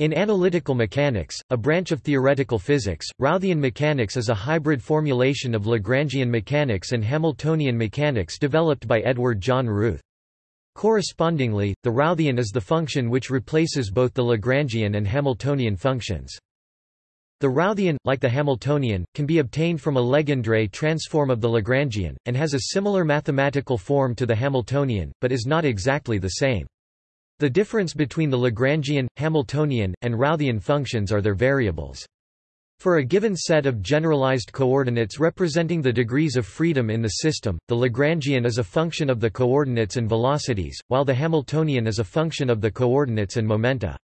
In analytical mechanics, a branch of theoretical physics, Routhian mechanics is a hybrid formulation of Lagrangian mechanics and Hamiltonian mechanics developed by Edward John Routh. Correspondingly, the Routhian is the function which replaces both the Lagrangian and Hamiltonian functions. The Routhian, like the Hamiltonian, can be obtained from a Legendre transform of the Lagrangian, and has a similar mathematical form to the Hamiltonian, but is not exactly the same. The difference between the Lagrangian, Hamiltonian, and Routhian functions are their variables. For a given set of generalized coordinates representing the degrees of freedom in the system, the Lagrangian is a function of the coordinates and velocities, while the Hamiltonian is a function of the coordinates and momenta.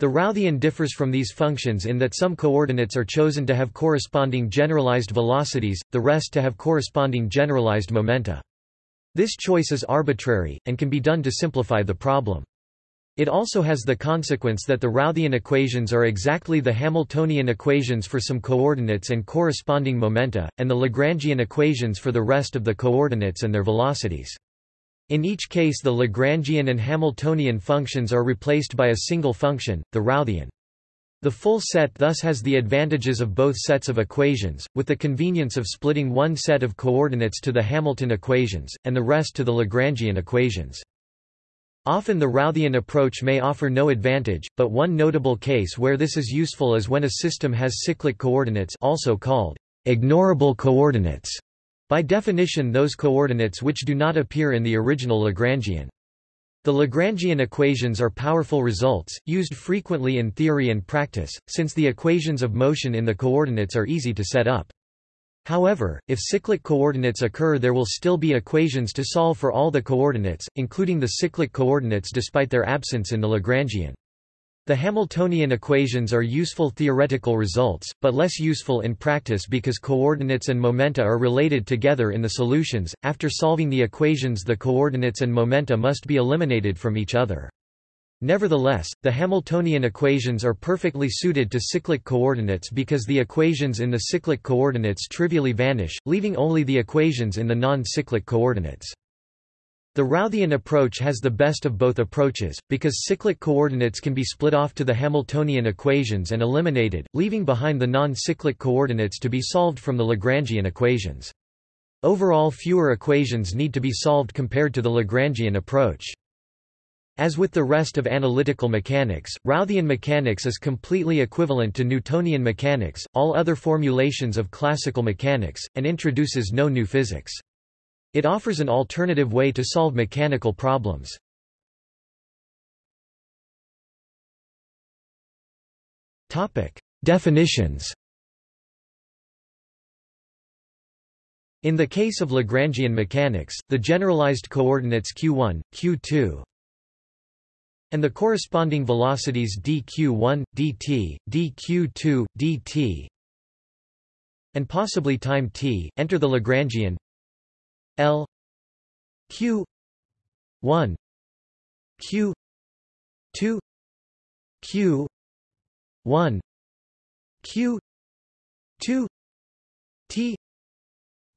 The Routhian differs from these functions in that some coordinates are chosen to have corresponding generalized velocities, the rest to have corresponding generalized momenta. This choice is arbitrary, and can be done to simplify the problem. It also has the consequence that the Routhian equations are exactly the Hamiltonian equations for some coordinates and corresponding momenta, and the Lagrangian equations for the rest of the coordinates and their velocities. In each case the Lagrangian and Hamiltonian functions are replaced by a single function, the Routhian. The full set thus has the advantages of both sets of equations, with the convenience of splitting one set of coordinates to the Hamilton equations, and the rest to the Lagrangian equations. Often the Routhian approach may offer no advantage, but one notable case where this is useful is when a system has cyclic coordinates also called ignorable coordinates by definition those coordinates which do not appear in the original Lagrangian. The Lagrangian equations are powerful results, used frequently in theory and practice, since the equations of motion in the coordinates are easy to set up. However, if cyclic coordinates occur there will still be equations to solve for all the coordinates, including the cyclic coordinates despite their absence in the Lagrangian. The Hamiltonian equations are useful theoretical results, but less useful in practice because coordinates and momenta are related together in the solutions. After solving the equations, the coordinates and momenta must be eliminated from each other. Nevertheless, the Hamiltonian equations are perfectly suited to cyclic coordinates because the equations in the cyclic coordinates trivially vanish, leaving only the equations in the non-cyclic coordinates. The Routhian approach has the best of both approaches, because cyclic coordinates can be split off to the Hamiltonian equations and eliminated, leaving behind the non-cyclic coordinates to be solved from the Lagrangian equations. Overall fewer equations need to be solved compared to the Lagrangian approach. As with the rest of analytical mechanics, Routhian mechanics is completely equivalent to Newtonian mechanics, all other formulations of classical mechanics, and introduces no new physics. It offers an alternative way to solve mechanical problems. Definitions In the case of Lagrangian mechanics, the generalized coordinates q1, q2, and the corresponding velocities dq1, dt, dq2, dt, and possibly time t, enter the Lagrangian L Q one Q two Q one Q two T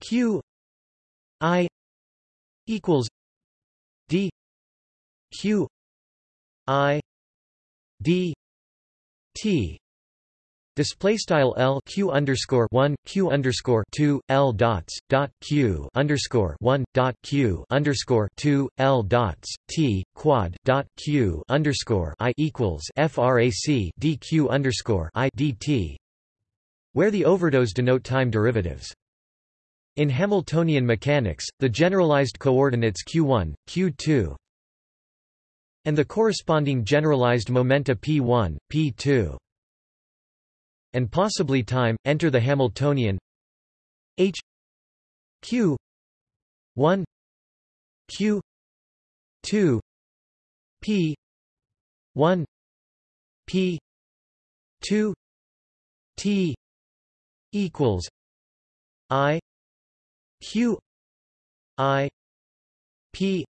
Q I equals D Q I D T Display style L Q underscore one Q underscore two L dots dot Q underscore one dot Q underscore two L dots T quad dot Q underscore I equals FRAC DQ underscore I DT where the overdots denote time derivatives. In Hamiltonian mechanics, the generalized coordinates q1, q2, and the corresponding generalized momenta p1, p2 and possibly time, enter the Hamiltonian. H Q 1 Q 2 P 1 P 2 T equals I Q I P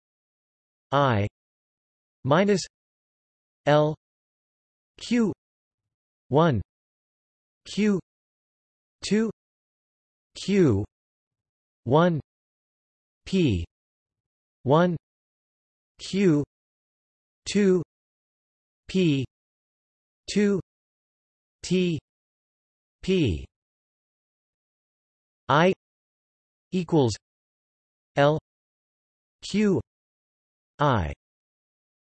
I minus L Q 1 q 2 q 1 p 1 q 2 p 2 T P. I equals L Q I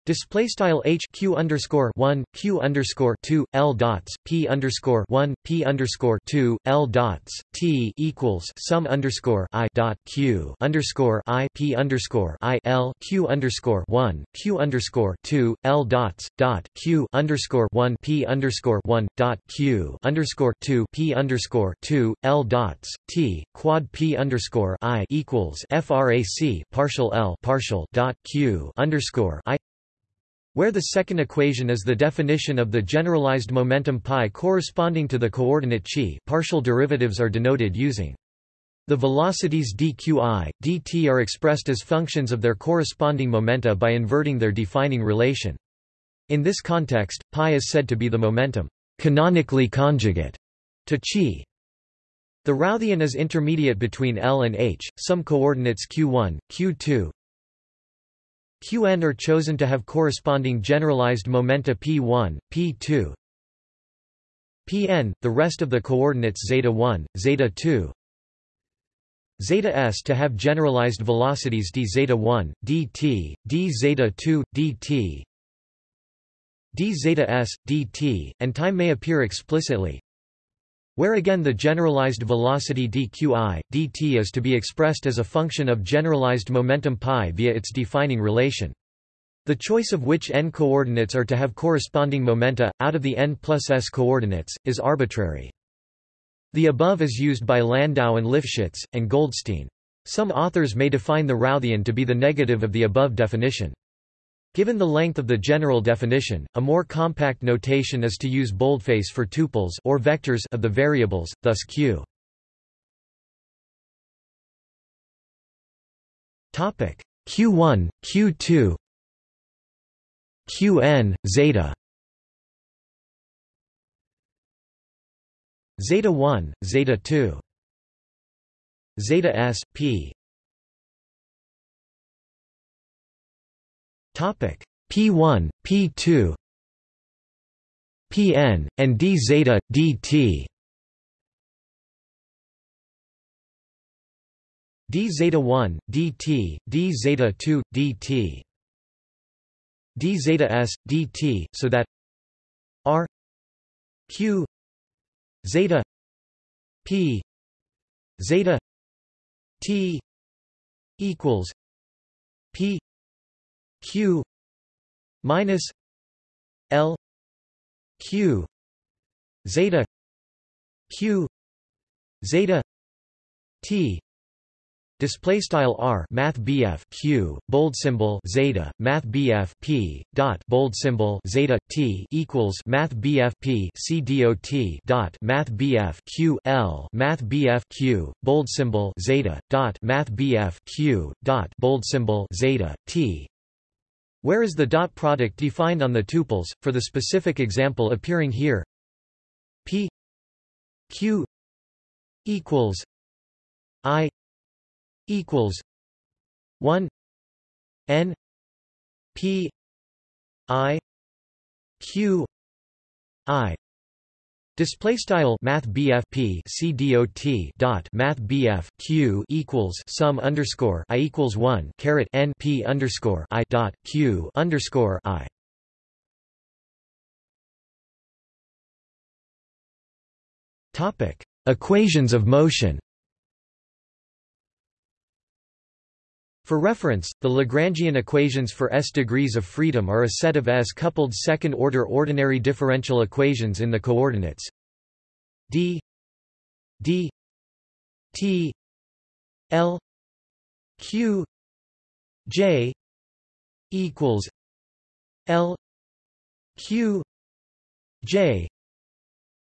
Display style h q underscore one q underscore two l dots p underscore one p underscore two l dots t equals sum underscore i dot q underscore i p underscore i l q underscore one q underscore two l dots dot q underscore one p underscore one dot q underscore two p underscore two l dots t quad p underscore i equals frac partial l partial dot q underscore i where the second equation is the definition of the generalized momentum pi corresponding to the coordinate chi partial derivatives are denoted using the velocities dqi, dt are expressed as functions of their corresponding momenta by inverting their defining relation. In this context, pi is said to be the momentum canonically conjugate to chi. The Routhian is intermediate between L and H, some coordinates q1, q2, Qn are chosen to have corresponding generalized momenta p1, p2, Pn, the rest of the coordinates zeta 1, zeta 2, zeta s to have generalized velocities d zeta 1, dt, d zeta 2, dt, d zeta s, dt, and time may appear explicitly, where again the generalized velocity dqi, dt is to be expressed as a function of generalized momentum π via its defining relation. The choice of which n coordinates are to have corresponding momenta, out of the n plus s coordinates, is arbitrary. The above is used by Landau and Lifshitz, and Goldstein. Some authors may define the Routhian to be the negative of the above definition. Given the length of the general definition, a more compact notation is to use boldface for tuples or vectors of the variables, thus q. Topic q1, q2, qn, zeta. Zeta 1, zeta 2. Zeta s, p P1, P2, Pn, and d zeta, dt. d zeta 1, dt, d zeta 2, dt. d zeta s, dt, so that r q zeta p zeta t equals p q minus l q zeta q zeta t Display style r math bf q bold symbol zeta math bf p dot bold symbol zeta t equals math bf p c dot dot math bf q l math bf q bold symbol zeta dot math bf q dot bold symbol zeta t where is the dot product defined on the tuples, for the specific example appearing here? P q equals i equals 1 n p i q i Display style Math BF P C D O T dot Math BF Q equals sum underscore I equals one caret N P underscore I dot Q underscore I. Topic Equations of motion For reference, the Lagrangian equations for s degrees of freedom are a set of s-coupled second-order ordinary differential equations in the coordinates d d t l q j equals l q j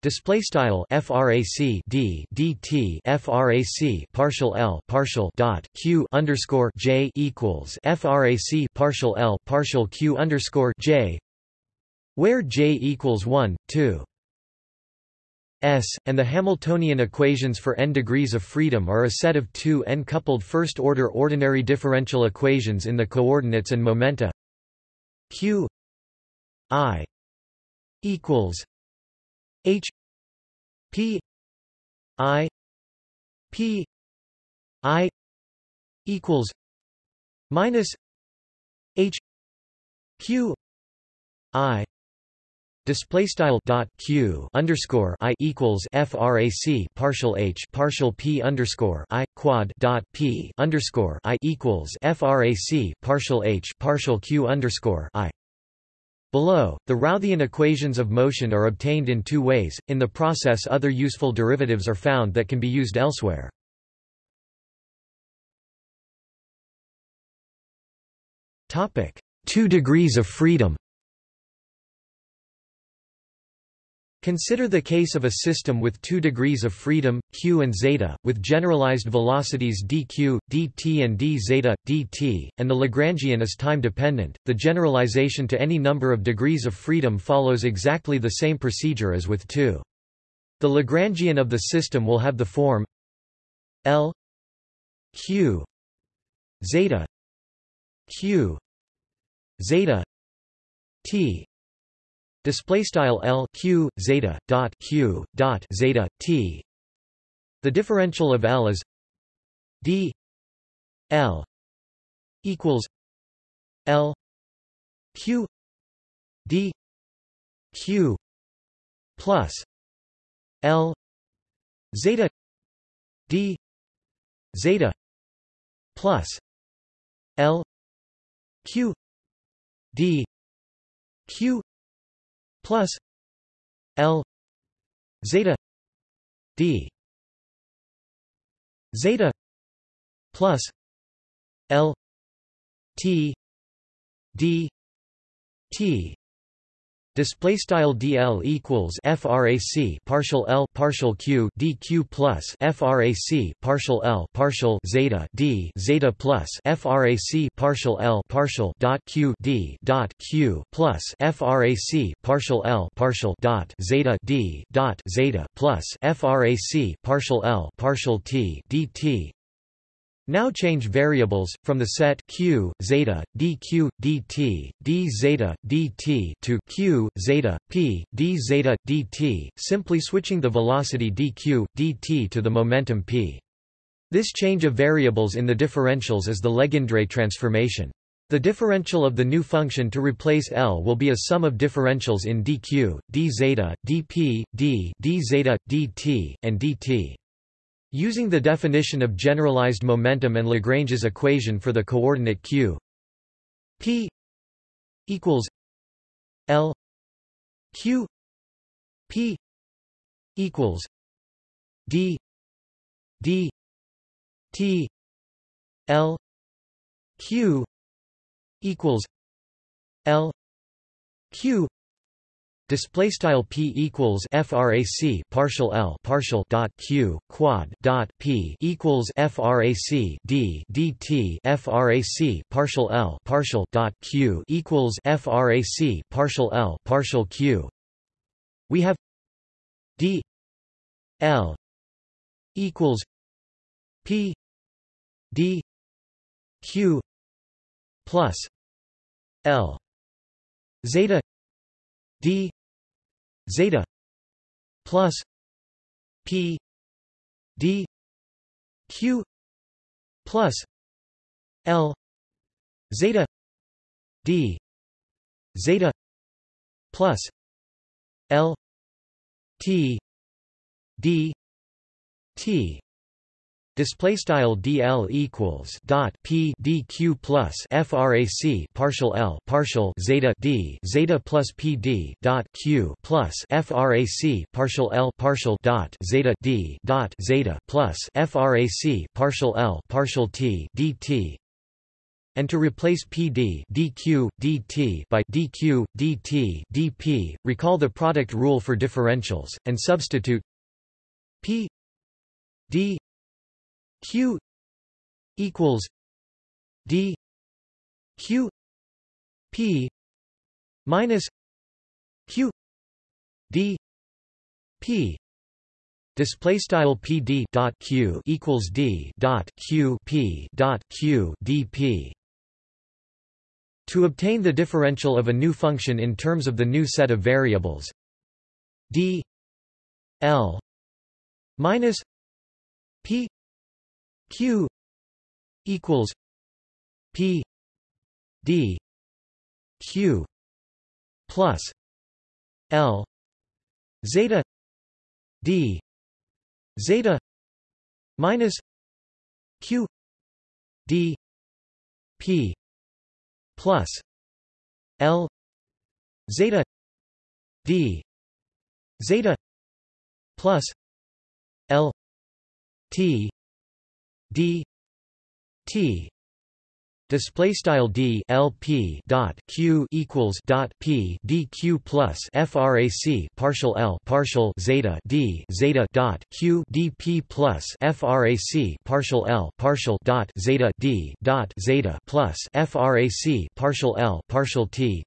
Display style frac d dt frac partial l partial dot q underscore j equals frac partial l partial q underscore j, where j equals one two. S, and the Hamiltonian equations for n degrees of freedom are a set of two n-coupled first-order ordinary differential equations in the coordinates and momenta. Q i equals H P I P I equals minus H Q I display style dot q underscore i equals frac partial h partial p underscore i quad dot p underscore i equals frac partial h partial q underscore i. Below, the Routhian equations of motion are obtained in two ways. In the process, other useful derivatives are found that can be used elsewhere. Topic: Two degrees of freedom. Consider the case of a system with two degrees of freedom, q and zeta, with generalized velocities dq, dt and d zeta, dt, and the Lagrangian is time-dependent. The generalization to any number of degrees of freedom follows exactly the same procedure as with two. The Lagrangian of the system will have the form L q zeta q zeta t display style L Q zeta dot Q dot zeta T. The differential of L is D L equals L Q D Q plus L zeta D zeta plus L Q D Q plus L zeta D zeta plus L T D T Display style DL equals frac partial L partial Q DQ plus frac partial L partial zeta D zeta plus frac partial L partial dot Q D dot Q plus frac partial L partial dot zeta D dot zeta plus frac partial L partial T DT now change variables, from the set q, zeta, dq, dt, d zeta, dt to q, zeta, p, d zeta, dt, simply switching the velocity dq, dt to the momentum p. This change of variables in the differentials is the Legendre transformation. The differential of the new function to replace L will be a sum of differentials in dq, d zeta, dp, d, d zeta, dt, and dt. Using the definition of generalized momentum and Lagrange's equation for the coordinate q p equals l q p equals d d t l q equals l q Display style p equals frac partial l partial dot q quad dot p equals frac d dt frac partial l partial dot q equals frac partial l partial q. We have d l equals p d q plus l zeta d zeta plus p d q plus l zeta d zeta plus l t d t display style dl equals dot p dq plus frac partial l partial zeta d zeta plus pd dot q plus frac partial l partial dot zeta d dot zeta plus frac partial l partial t dt and to replace pd dq dt by dq dt dp recall the product rule for differentials and substitute p d q equals d q p minus q d p. Display style pd dot q equals d dot q p dot q dp To obtain the differential of a new function in terms of the new set of variables d l minus p q equals p d q plus l zeta d zeta minus q d p plus L zeta D zeta plus L T D T Display style d l p dot q equals dot p d q plus frac partial l partial zeta d zeta dot q d p plus frac partial l partial dot zeta d dot zeta plus frac partial l partial t.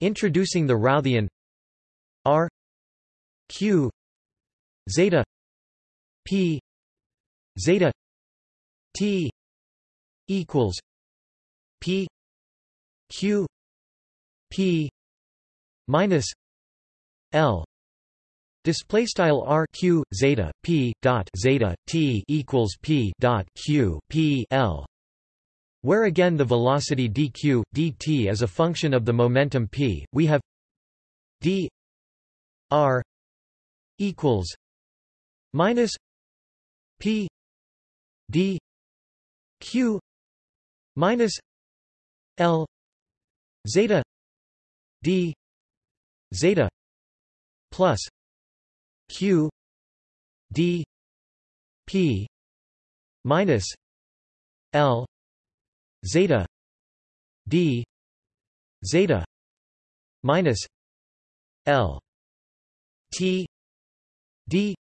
Introducing the Routhian r q zeta p zeta t equals P Q P minus L Display style r q zeta p dot zeta t equals p dot q p l, where again the velocity dq dt is a function of the momentum p. We have d r equals minus p d q minus L zeta D zeta plus Q D P minus L zeta D zeta minus L T D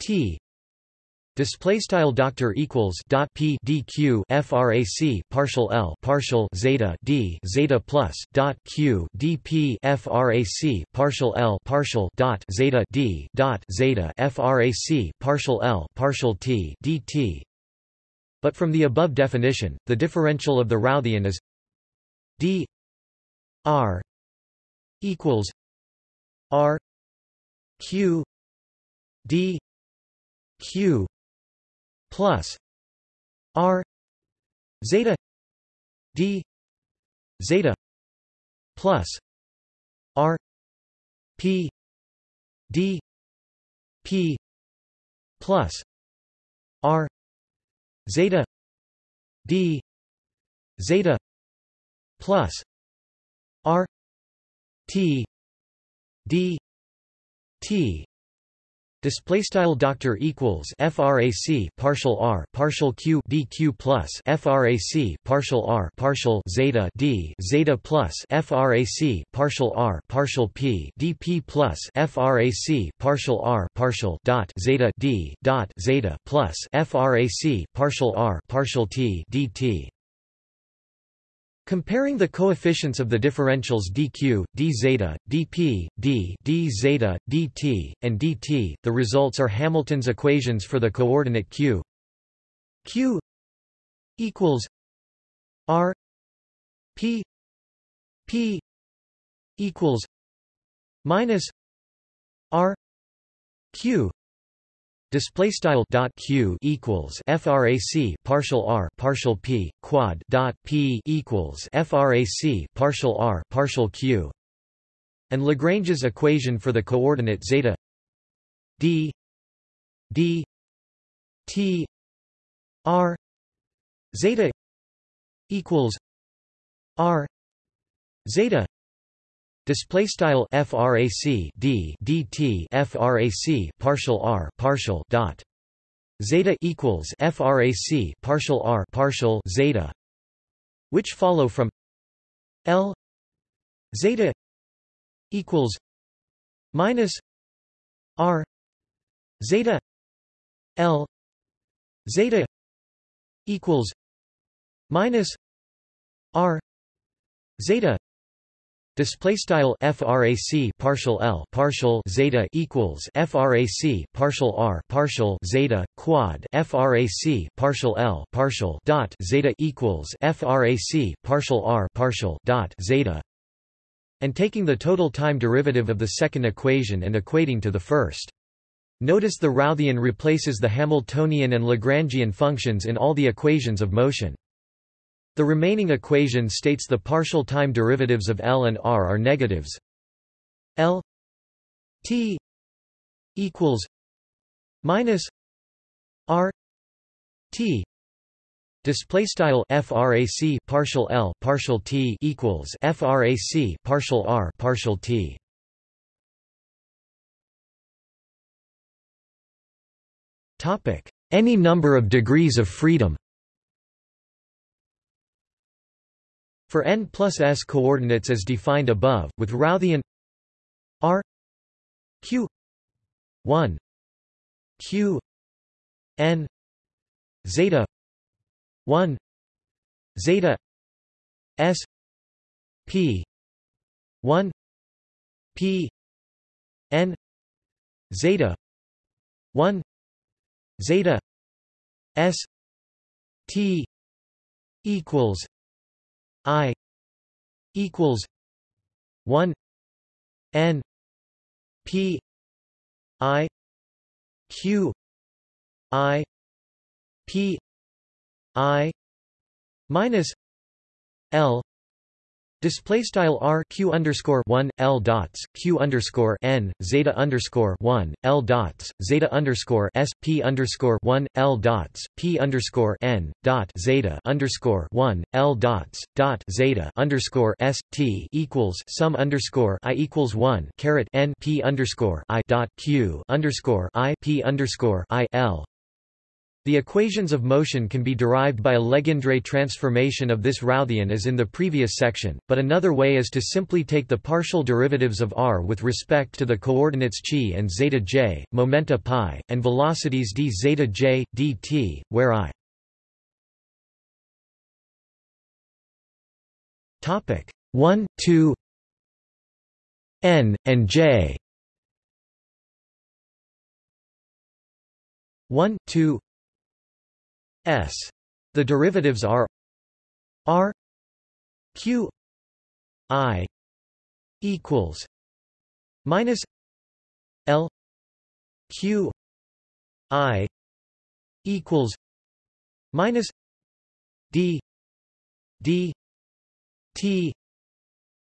T Display style doctor equals dot p dq frac partial l partial zeta d zeta plus dot q dp frac partial l partial dot zeta d dot zeta frac partial l partial t dt. But from the above definition, the differential of the Routhian is d r equals r q d q plus R zeta D zeta plus R P D P plus R zeta D zeta plus R T D T Display style doctor equals frac partial r partial q dq plus frac partial r partial zeta d zeta plus frac partial r partial p dp plus frac partial r partial dot zeta d dot zeta plus frac partial r partial t dt. Comparing the coefficients of the differentials dq, d zeta, dp, d, d zeta, dt, and dt, the results are Hamilton's equations for the coordinate q. q equals r p p equals minus r q Display style dot q equals frac partial r partial p quad dot p equals frac partial r partial q, and Lagrange's equation for the coordinate zeta d d t r zeta equals r zeta Display style frac d dt frac partial r partial dot. Zeta equals frac partial r partial zeta, which follow from L zeta equals minus r zeta L zeta equals minus r zeta Display style frac partial l partial zeta equals frac partial r partial zeta quad frac partial l partial dot zeta equals frac partial r partial dot zeta, and taking the total time derivative of the second equation and equating to the first. Notice the Routhian replaces the Hamiltonian and Lagrangian functions in all the equations of motion. The remaining equation states the partial time derivatives of L and R are negatives. L T equals minus R T. Display style frac partial L partial T equals frac partial R partial T. Topic. Any number of degrees of freedom For n plus s coordinates as defined above, with Routhian r q 1 q n zeta 1 zeta s p 1 p n zeta 1 zeta s t equals I equals one N P I Q I P I minus L Display style r q underscore one l dots q underscore n zeta underscore one l dots zeta underscore s p underscore one l dots p underscore n dot zeta underscore one l dots dot zeta underscore s t equals sum underscore i equals one caret n p underscore i dot q underscore i p underscore i l the equations of motion can be derived by a Legendre transformation of this Routhian as in the previous section, but another way is to simply take the partial derivatives of r with respect to the coordinates chi and zeta j, momenta pi, and velocities d zeta j, dt, where i. Topic 1 2 n and j. 1 2 s. The derivatives are r q i equals minus l q i equals minus d d t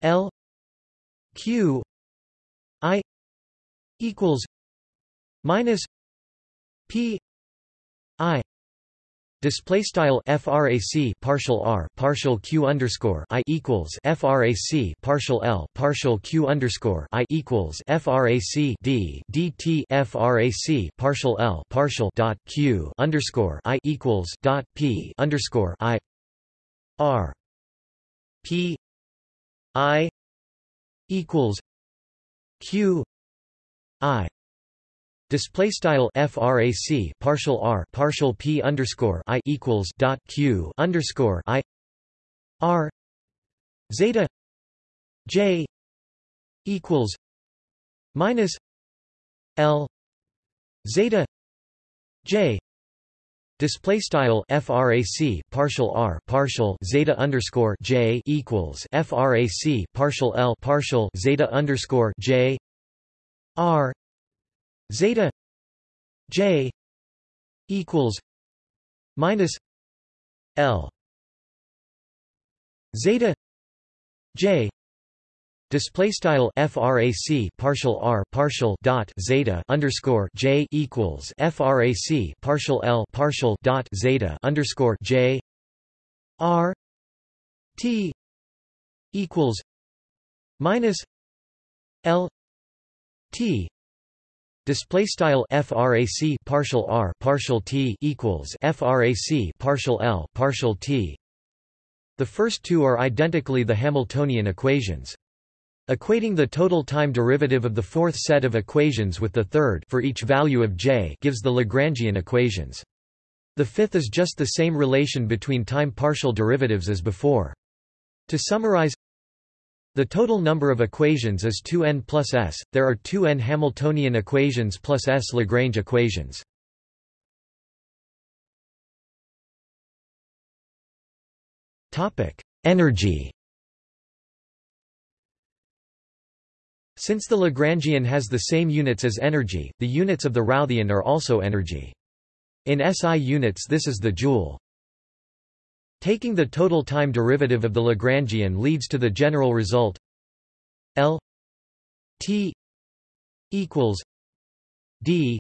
l q i equals minus p i Display style frac partial r partial q underscore i equals frac partial l partial q underscore i equals frac d dt frac partial l partial dot q underscore i equals dot p underscore i r p i equals q i Display style frac partial r partial p underscore i equals dot q underscore i r zeta j equals minus l zeta j. Display style frac partial r partial zeta underscore j equals frac partial l partial zeta underscore j r zeta j equals minus l. Zeta j Display style frac partial r partial dot zeta underscore j equals frac partial l partial dot zeta underscore j r t equals minus l t Display style frac partial r partial t equals frac partial l partial t. The first two are identically the Hamiltonian equations. Equating the total time derivative of the fourth set of equations with the third for each value of j gives the Lagrangian equations. The fifth is just the same relation between time partial derivatives as before. To summarize, The total number of equations is 2n plus s. There are 2n Hamiltonian equations plus s Lagrange equations. Topic: Energy. Since the Lagrangian has the same units as energy, the units of the Routhian are also energy. In SI units this is the joule. Taking the total time derivative of the Lagrangian leads to the general result. L T equals D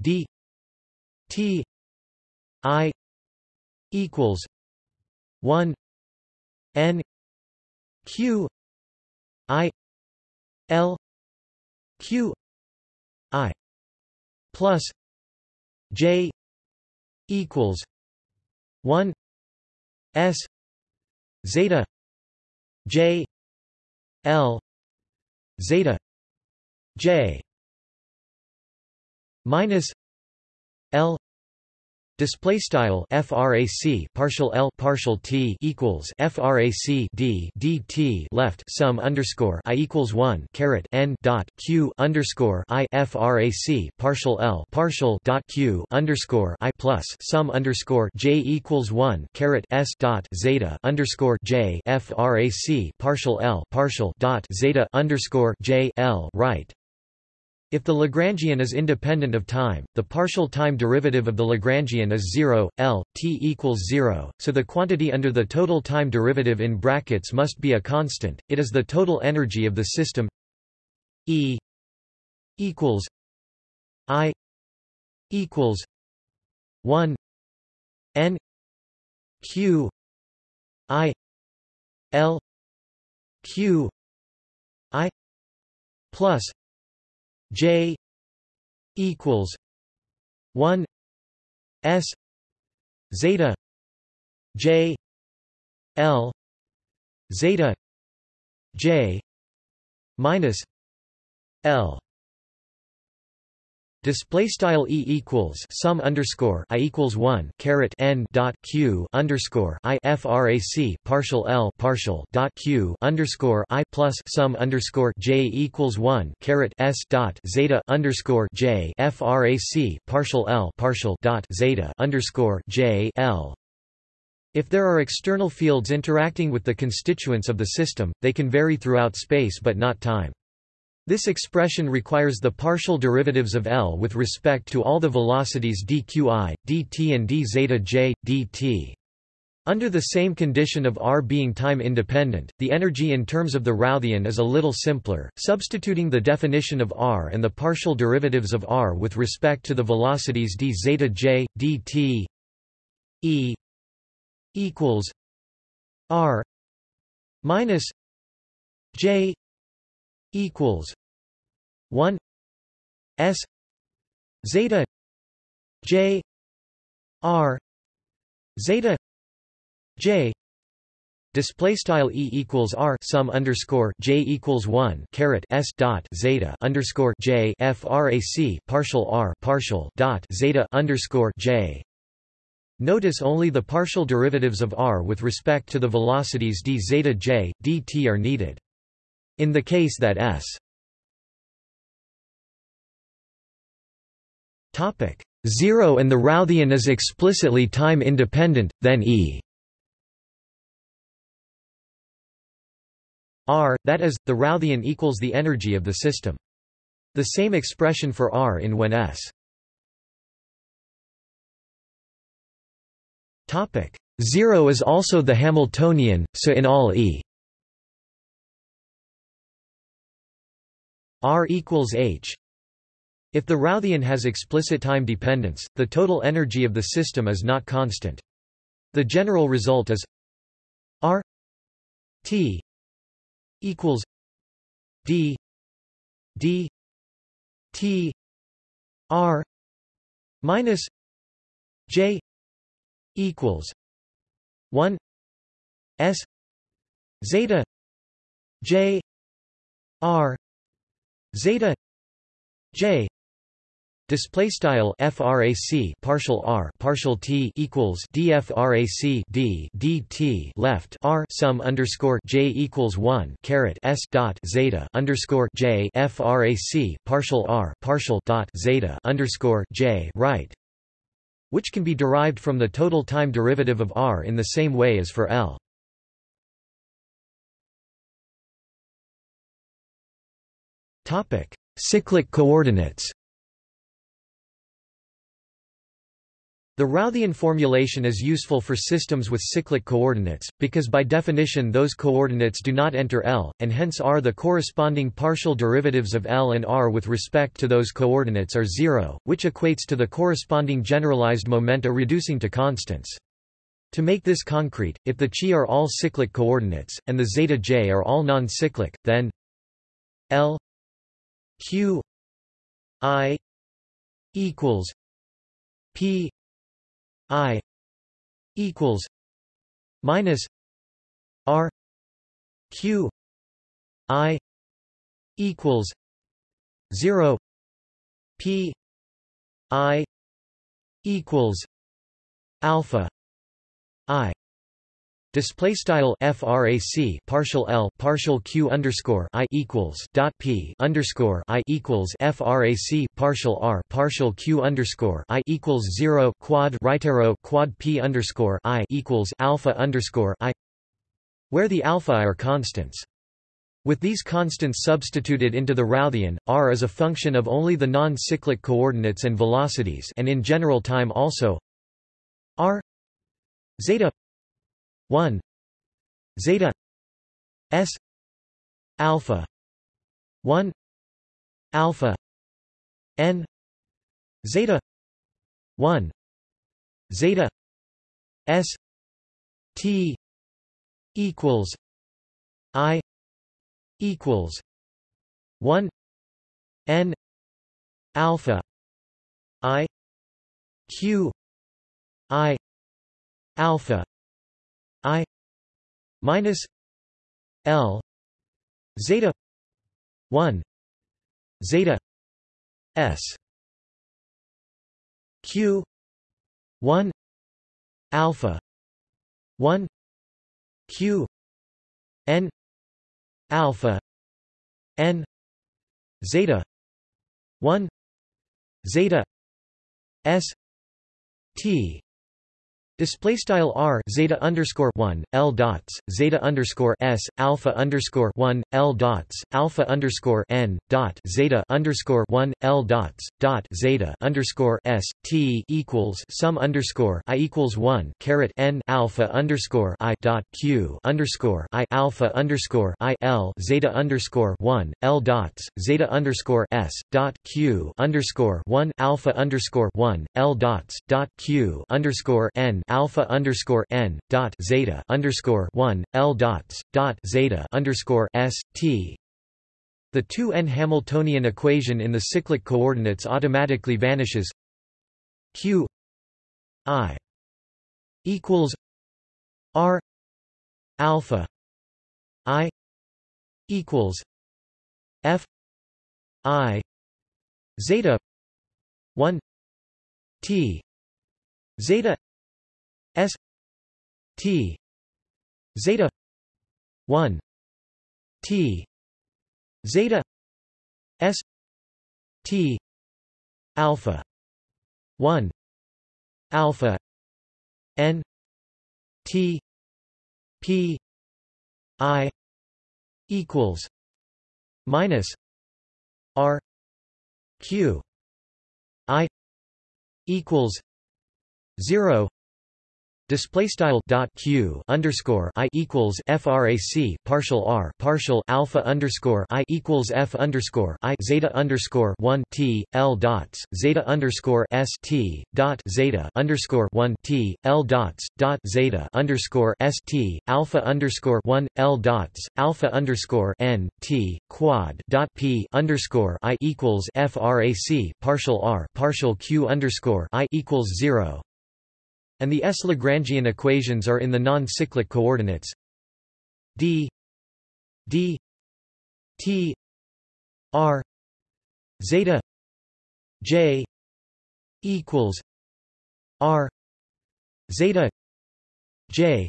D T I equals one N Q I L Q I plus J equals one S zeta J L zeta J minus Display style frac partial l partial t equals frac d dt left sum underscore i equals one caret n dot q underscore i frac partial l partial dot q underscore i plus sum underscore j equals one caret s dot zeta underscore j frac partial l partial dot zeta underscore j l right if the Lagrangian is independent of time, the partial time derivative of the Lagrangian is 0, L, t equals 0, so the quantity under the total time derivative in brackets must be a constant, it is the total energy of the system E equals I equals 1 N Q I L Q I plus J equals one S zeta J L zeta J minus L Display style e equals sum underscore i equals one caret n dot q underscore i frac partial l partial dot q underscore i plus sum underscore j equals one caret s dot zeta underscore j frac partial l partial dot zeta underscore j l. If there are external fields interacting with the constituents of the system, they can vary throughout space but not time. This expression requires the partial derivatives of L with respect to all the velocities dqi, dt and d zeta j, dt. Under the same condition of r being time independent, the energy in terms of the Routhian is a little simpler, substituting the definition of r and the partial derivatives of r with respect to the velocities d zeta j, dt e equals r minus j equals 1 s zeta j r zeta j Display style e equals r sum underscore j equals one caret s dot zeta underscore j frac partial r partial dot zeta underscore j. Notice only the partial derivatives of r with respect to the velocities d zeta j dt are needed. In the case that S. Topic. 0 and the Routhian is explicitly time independent, then E. R, that is, the Routhian equals the energy of the system. The same expression for R in when S. Topic. 0 is also the Hamiltonian, so in all E R equals h. If the Routhian has explicit time dependence, the total energy of the system is not constant. The general result is R T equals D D T R minus J equals one S zeta J R zeta j Display style frac partial r partial t equals dfrac d dt left r sum underscore j equals one caret s dot zeta underscore j frac partial r partial dot zeta underscore j right, which can be derived from the total time derivative of r in the same way as for L. Topic: Cyclic coordinates. The Routhian formulation is useful for systems with cyclic coordinates, because by definition those coordinates do not enter L, and hence r the corresponding partial derivatives of L and r with respect to those coordinates are zero, which equates to the corresponding generalized momenta reducing to constants. To make this concrete, if the chi are all cyclic coordinates, and the zeta j are all non-cyclic, then L q i equals p i equals minus r q i equals 0 p i equals alpha i Display style frac partial l partial q underscore i equals dot p underscore i equals frac partial r partial q underscore i equals zero quad right arrow quad p underscore i equals alpha underscore i, where the alpha are constants. With these constants substituted into the Routhian, r is a function of only the non-cyclic coordinates and velocities, and in general time also r zeta 1 zeta s alpha 1 alpha n zeta 1 zeta s t equals i equals 1 n alpha i q i alpha I minus L zeta one zeta S Q one alpha one Q N alpha N zeta one zeta S T Display style r zeta underscore one l dots zeta underscore s alpha underscore one l dots alpha underscore n dot zeta underscore one l dots dot zeta underscore s t equals sum underscore i equals one caret n alpha underscore i dot q underscore i alpha underscore i l zeta underscore one l dots zeta underscore s dot q underscore one alpha underscore one l dots dot q underscore n alpha underscore n dot zeta underscore one L dots dot zeta underscore S T. The 2n Hamiltonian equation in the cyclic coordinates automatically vanishes. Q i equals r alpha i equals f i zeta 1 t zeta S T zeta 1 T zeta S T alpha 1 alpha N T P I equals minus R Q I equals zero Display style dot q underscore i equals frac partial r partial alpha underscore i equals f underscore i zeta underscore one t l dots zeta underscore s t dot zeta underscore one t l dots dot zeta underscore s t alpha underscore one l dots alpha underscore n t quad dot p underscore i equals frac partial r partial q underscore i equals zero and the S Lagrangian equations are in the non-cyclic coordinates. D d t r zeta j equals r zeta j.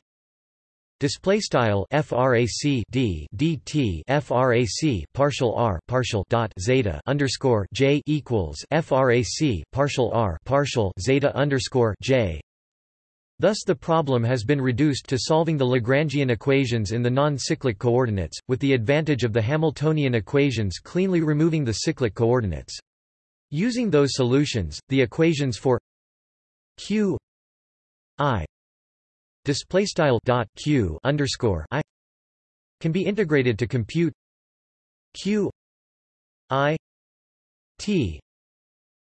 Display style frac d dt frac partial r partial dot zeta underscore j equals frac partial r partial zeta underscore j Thus the problem has been reduced to solving the Lagrangian equations in the non-cyclic coordinates, with the advantage of the Hamiltonian equations cleanly removing the cyclic coordinates. Using those solutions, the equations for q i display style dot q underscore i can be integrated to compute q i t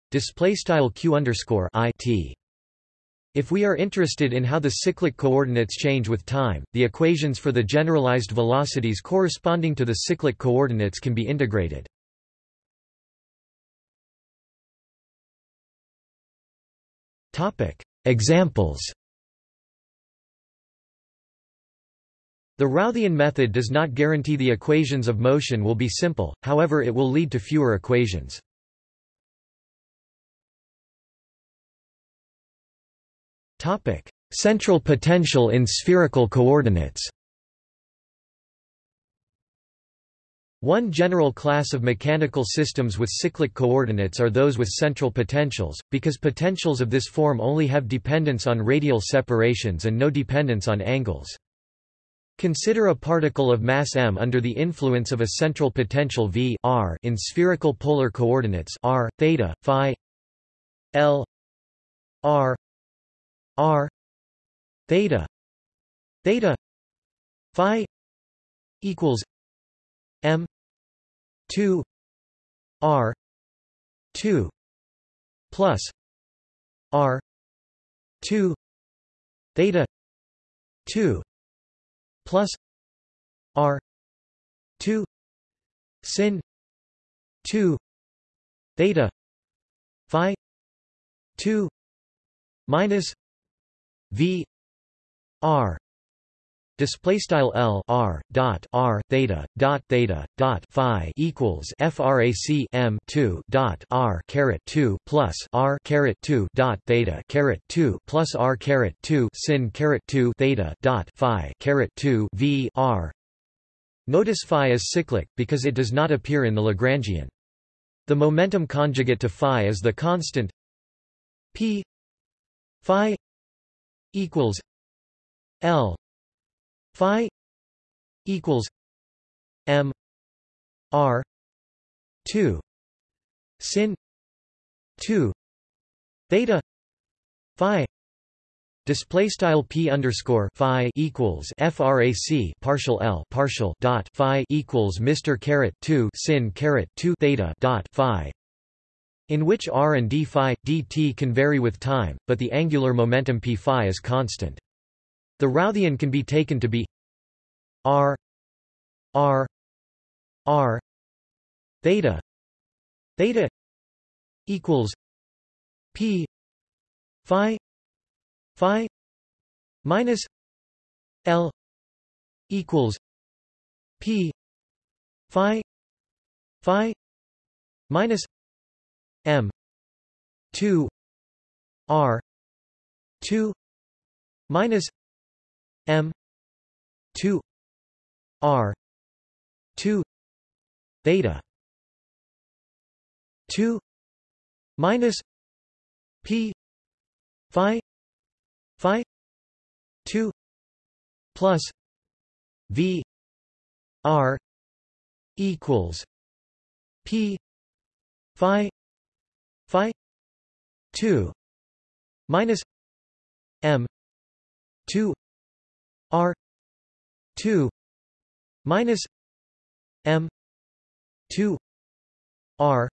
display style q underscore i t if we are interested in how the cyclic coordinates change with time, the equations for the generalized velocities corresponding to the cyclic coordinates can be integrated. Examples The Routhian method does not guarantee the equations of motion will be simple, however it will lead to fewer equations. Topic: Central potential in spherical coordinates. One general class of mechanical systems with cyclic coordinates are those with central potentials, because potentials of this form only have dependence on radial separations and no dependence on angles. Consider a particle of mass m under the influence of a central potential v r in spherical polar coordinates r, theta, phi l r r theta theta phi equals m 2 r 2 plus r 2 theta 2 plus r 2 sin 2 theta phi 2 minus v r display style l r dot r theta dot theta dot phi equals frac m 2 dot r caret 2 plus r caret 2 dot theta caret 2 plus r caret 2 sin caret 2 theta dot phi caret 2 v r. Notice phi is cyclic because it does not appear in the lagrangian. The momentum conjugate to phi is the constant p phi equals L Phi equals M R two sin two theta Phi Display style p underscore phi equals frac partial l partial dot phi equals Mr caret two sin caret two theta dot phi in which r and d phi, dt can vary with time, but the angular momentum p phi is constant. The Routhian can be taken to be r r r theta theta equals p phi phi minus l equals p phi phi minus M. two. R. two. Minus M. two. R. two. Theta. two. Minus P. Phi. Phi. two. Plus V. R. equals P. Phi phi 2 minus m 2 r 2 minus m 2 r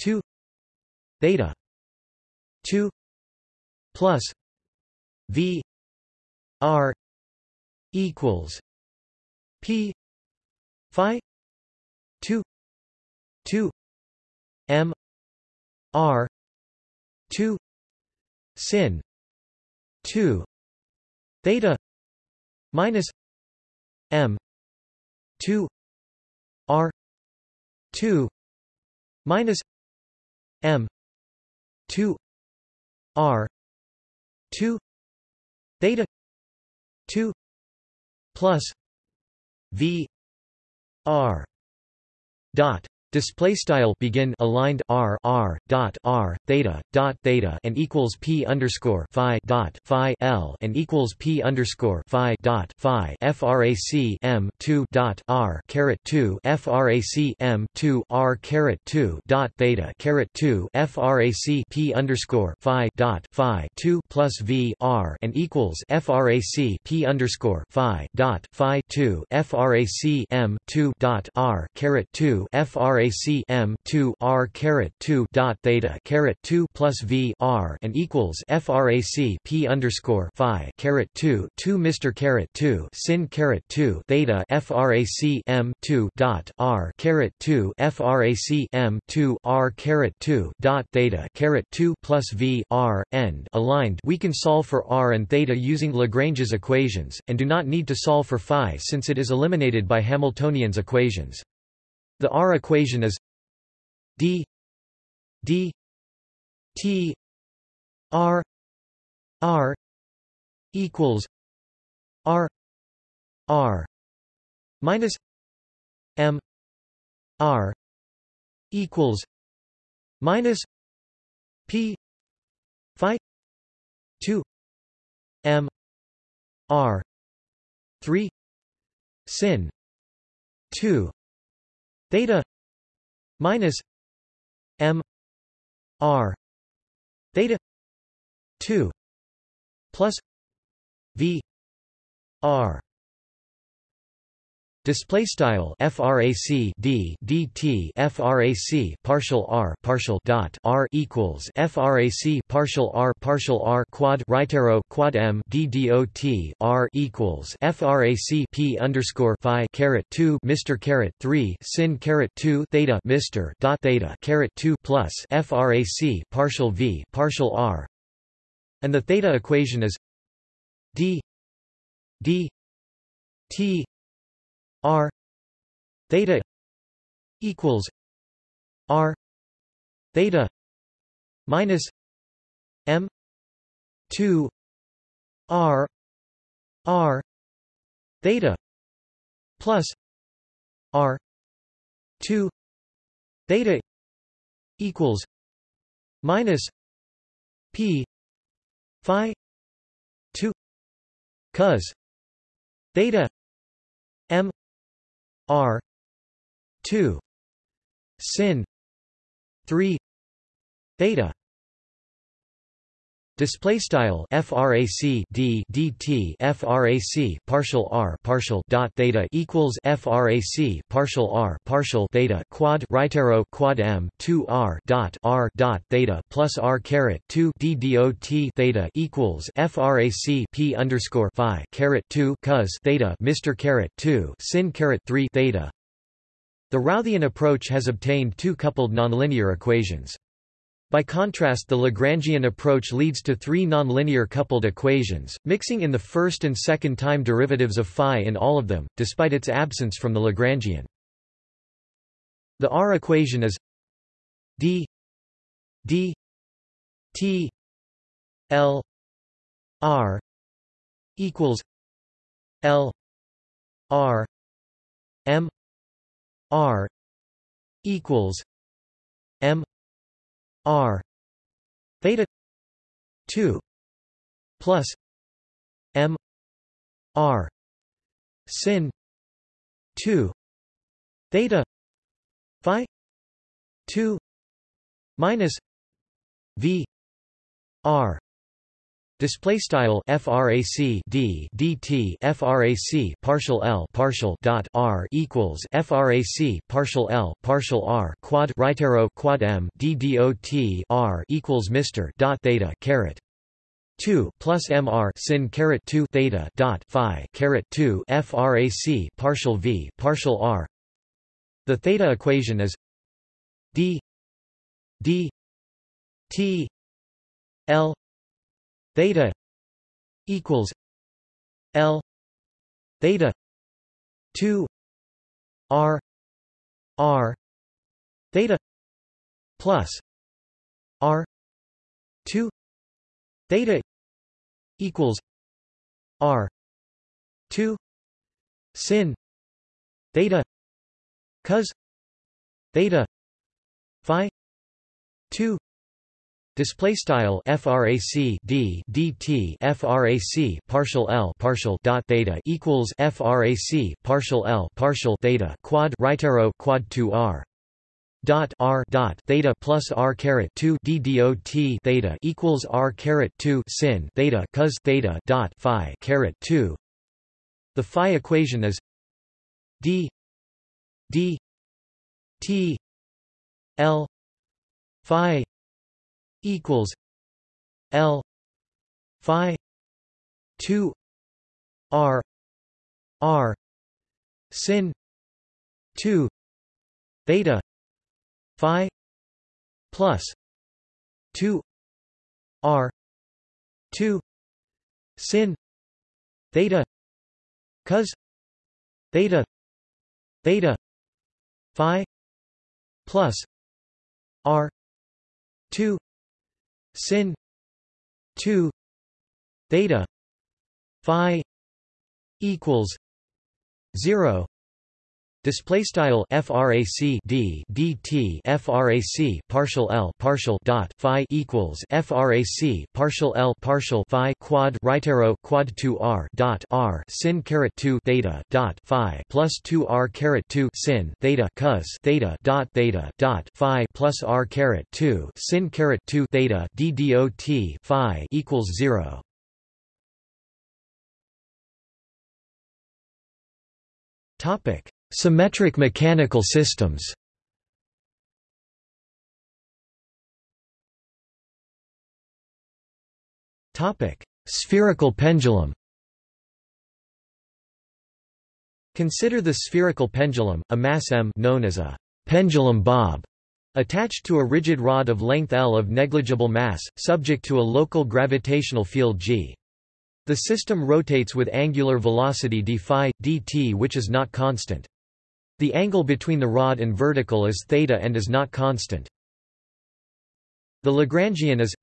2 theta 2 plus v r equals p phi 2 2 m R two sin two theta minus M two R two minus M two r 2 theta 2 plus v r dot Display style begin aligned r r dot r theta dot theta and equals p underscore phi dot phi l and equals p underscore phi dot phi frac m two dot r caret two frac m two r caret two dot theta caret two frac p underscore phi dot phi two plus v r and equals frac p underscore phi dot phi two frac m two dot r caret two frac frac m 2 r caret 2 dot theta caret 2 plus v r and equals frac p underscore phi caret 2 2 Mr caret 2 sin caret 2 theta frac m 2 dot r caret 2 frac m 2 r caret 2 dot theta caret 2 plus v r end aligned. We can solve for r and theta using Lagrange's equations, and do not need to solve for phi since it is eliminated by Hamiltonian's equations. The R equation is d d t r r equals r r minus m r equals minus p phi 2 m r 3 sin 2 theta minus m r theta 2 plus v r Display style frac d dt frac partial r partial dot r equals frac partial r partial r quad right arrow quad m d dot r equals frac p underscore phi caret two Mr caret three sin caret two theta Mr dot theta caret two plus frac partial v partial r, and the theta equation is d d t R theta equals R theta minus M two R R theta plus R two theta equals minus P Phi two cos theta R. two. Sin. three. Theta Display style frac d dt frac partial r partial dot theta equals frac partial r partial theta quad right arrow quad m 2 r dot r dot theta plus r caret 2 d dot theta equals frac p underscore phi caret 2 cos theta Mr caret 2 sin caret 3 theta. The Routhian approach has obtained two coupled nonlinear equations. By contrast the Lagrangian approach leads to three nonlinear coupled equations, mixing in the first and second time derivatives of phi in all of them, despite its absence from the Lagrangian. The R equation is d d t l r equals l r m r equals m R. Theta 2 plus M R. Sin 2 theta phi 2 minus V R Display style frac d dt frac partial l partial dot r equals frac partial l partial r quad right arrow quad m d dot r equals Mr dot theta caret 2 plus mr sin caret 2 theta dot phi caret 2 frac partial v partial r. The theta equation is d d t l theta equals L theta 2 R R theta plus R 2 theta equals r 2 sin theta cos theta phi 2 Display style frac d dt frac partial l partial dot theta equals frac partial l partial theta quad right arrow quad 2 r dot r dot theta plus r caret 2 d dot theta equals r caret 2 sin theta cos theta dot phi caret 2. The phi equation is d d t l phi equals L Phi two R R sin two theta Phi plus two R two sin theta cos theta theta phi plus r 2 sin. 2 theta. Phi. Equals. 0 Display style frac d dt frac partial l partial dot phi equals frac partial l partial phi quad right arrow quad 2 r dot r sin caret 2 theta dot phi plus 2 r caret 2 sin theta cos theta dot theta dot phi plus r caret 2 sin caret 2 theta d dot phi equals 0 Topic Symmetric mechanical systems Spherical pendulum Consider the spherical pendulum, a mass m known as a pendulum bob, attached to a rigid rod of length L of negligible mass, subject to a local gravitational field g. The system rotates with angular velocity d phi, dt which is not constant. The angle between the rod and vertical is theta and is not constant. The Lagrangian is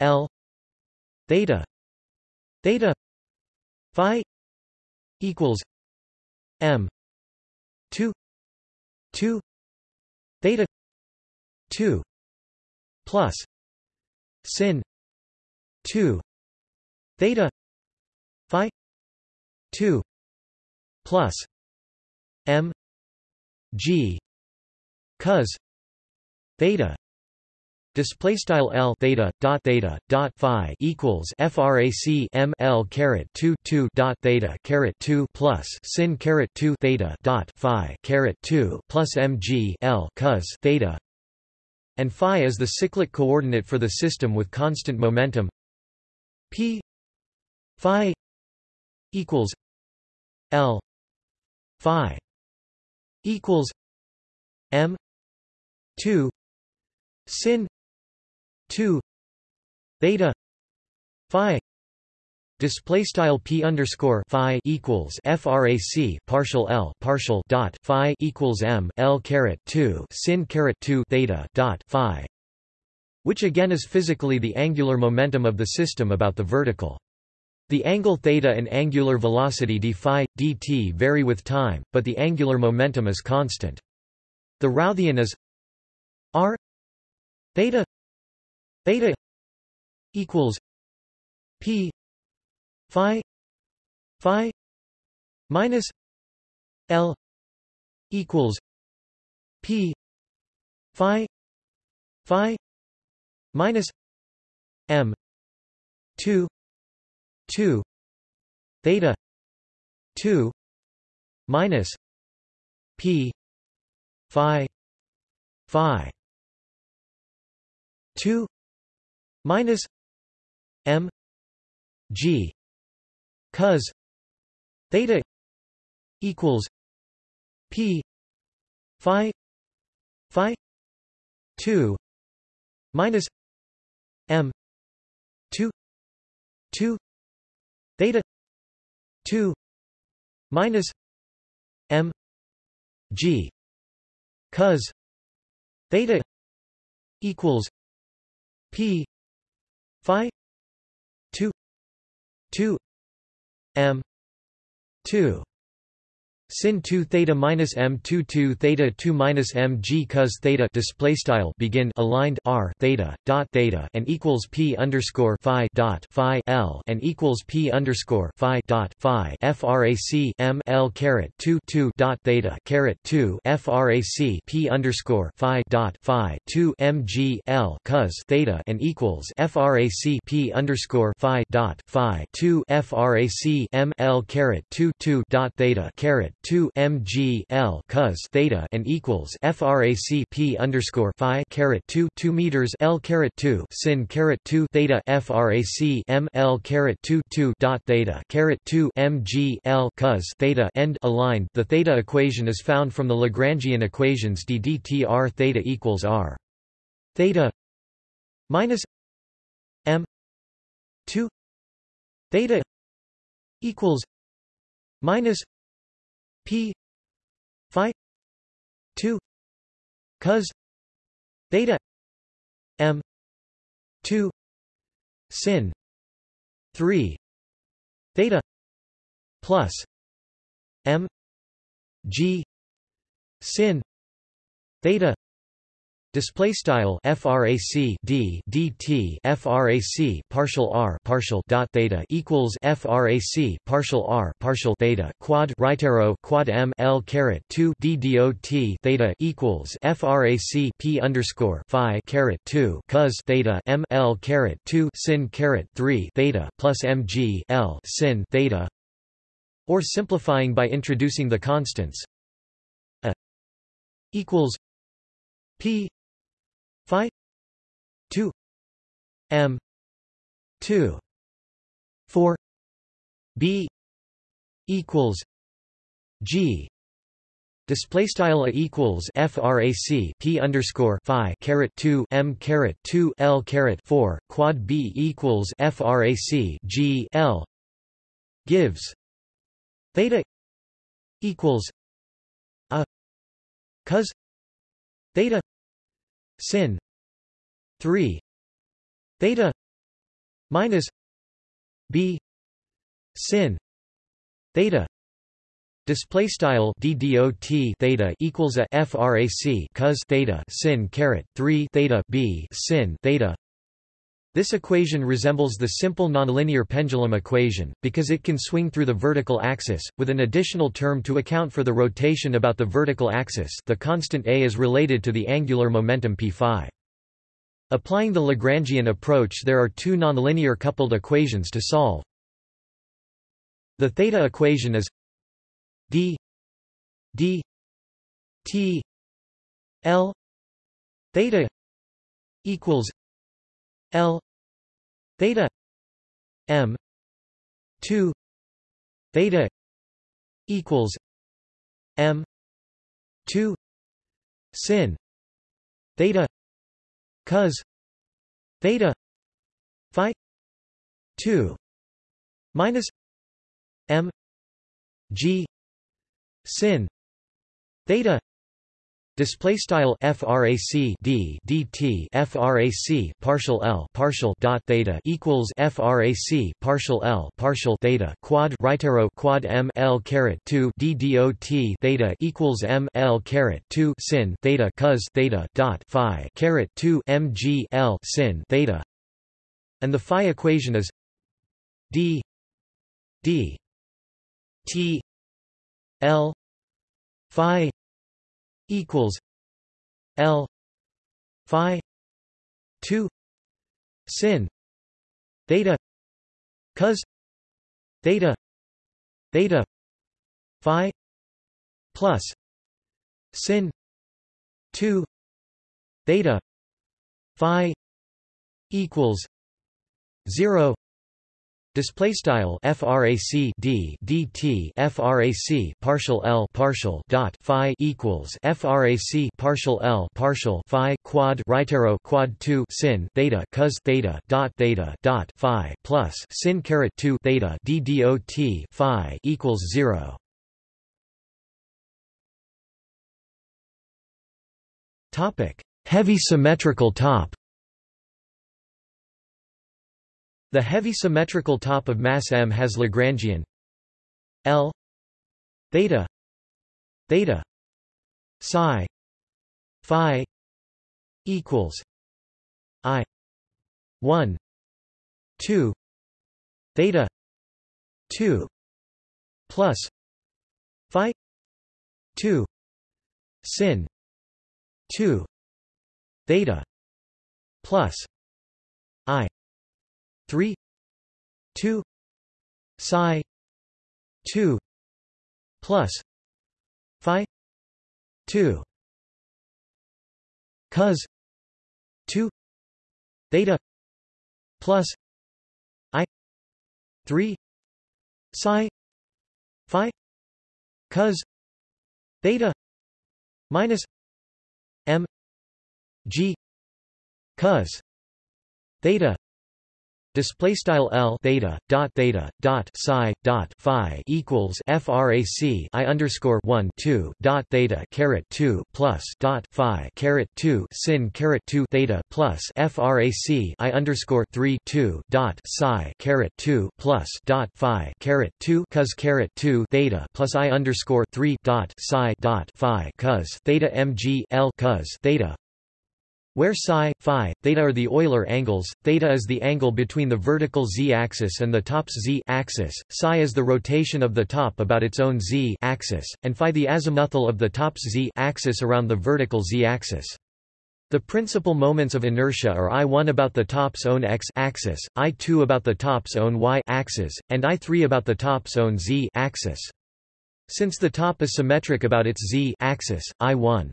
L theta theta phi equals m 2 2 theta 2 plus sin 2 theta phi 2 plus m g. Cos theta. Display style L theta dot theta dot phi equals frac M L caret two two dot theta caret two plus sin caret two theta dot phi caret two plus mg L cos theta, and phi is the cyclic coordinate for the system with constant momentum. P phi equals L phi equals M two sin two theta phi Display style p underscore phi equals frac partial l partial dot phi equals m l caret two sin caret two theta dot phi, which again is physically the angular momentum of the system about the vertical. The angle theta and angular velocity d phi, dt vary with time, but the angular momentum is constant. The Routhian is r theta theta equals p phi phi minus l equals p phi phi minus m 2 2 theta 2 minus p phi phi 2 minus m g cos theta equals p phi phi 2 minus m 2 2 theta 2 minus m g cos theta equals p phi 2 2 m 2 sin 2 theta minus m 2 2 theta 2 minus m g cos theta display style begin aligned r theta dot theta and equals p underscore phi dot phi l and equals p underscore phi dot phi frac m l caret 2 2 dot theta caret 2 frac p underscore phi dot phi 2 m g l cos theta and equals frac p underscore phi dot phi 2 frac m l caret 2 2 dot theta caret 2 mg l cos theta and equals frac p underscore phi caret 2 2 meters l caret 2 sin caret 2 theta frac m l caret 2 2 dot theta caret 2 mg l cos theta end aligned. The theta equation is found from the Lagrangian equations d dt r theta equals r theta minus m 2 theta equals minus P Phi two cos theta M two sin three theta plus M G sin theta Display style frac d dt frac partial r partial dot theta equals frac partial r partial theta quad right arrow quad m l caret 2 d dot theta equals frac p underscore phi caret 2 cos theta m l caret 2 sin caret 3 theta plus mg l sin theta. Or simplifying by introducing the constants. A equals p phi. 2 m. 2 4 b. Equals g. Display style equals frac p underscore phi caret two m caret two l caret four quad b equals frac g l. Gives. Theta equals a. Cos. Theta sin. 3 theta minus b. Sin. Theta Display style d dot theta equals a frac cos theta sin caret 3 theta b sin theta. This equation resembles the simple nonlinear pendulum equation, because it can swing through the vertical axis, with an additional term to account for the rotation about the vertical axis the constant a is related to the angular momentum p phi. Applying the Lagrangian approach there are two nonlinear coupled equations to solve. The theta equation is d d t l theta equals L theta M two theta equals M two sin theta cos theta phi two minus M G sin theta Display style frac d dt frac partial l partial dot theta equals frac partial l partial theta quad right arrow quad m l caret 2 d dot theta equals m l caret 2 sin theta cos theta dot phi caret 2 mg l sin theta, and the phi equation is d d t l phi equals L Phi two sin theta cos theta theta Phi plus sin two theta Phi equals zero Display style frac d dt frac partial l partial dot phi equals frac partial l partial phi quad right arrow quad 2 sin theta cos theta dot theta dot phi plus sin caret 2 theta d dot phi equals 0 topic. Heavy symmetrical top The heavy symmetrical top of mass m has Lagrangian L theta theta psi phi equals i 1 2 theta 2 plus phi 2 sin 2 theta plus 3 2 psi 2 plus phi 2 cos 2 theta plus i 3 psi phi. Cos theta minus m g. Cos theta Display style L theta dot theta dot psi dot phi equals frac I underscore one two dot theta caret two plus dot phi caret two sin caret two theta plus frac I underscore three two dot psi caret two plus dot phi caret two cos caret two theta plus I underscore three dot psi dot phi cos theta mg L cos theta where psi, phi, theta are the Euler angles, theta is the angle between the vertical z-axis and the top's z-axis, psi is the rotation of the top about its own z-axis, and phi the azimuthal of the top's z-axis around the vertical z-axis. The principal moments of inertia are I1 about the top's own x-axis, I2 about the top's own y-axis, and I3 about the top's own z-axis. Since the top is symmetric about its z-axis, I1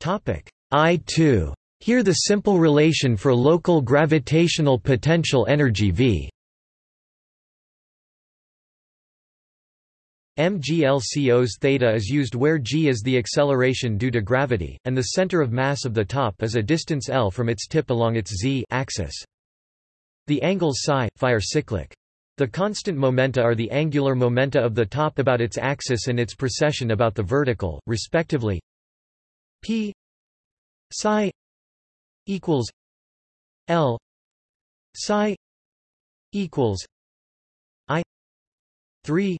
I2. Here the simple relation for local gravitational potential energy V MGL cos theta is used where g is the acceleration due to gravity, and the center of mass of the top is a distance l from its tip along its z-axis. The angles psi, phi are cyclic. The constant momenta are the angular momenta of the top about its axis and its precession about the vertical, respectively P psi equals L psi equals I three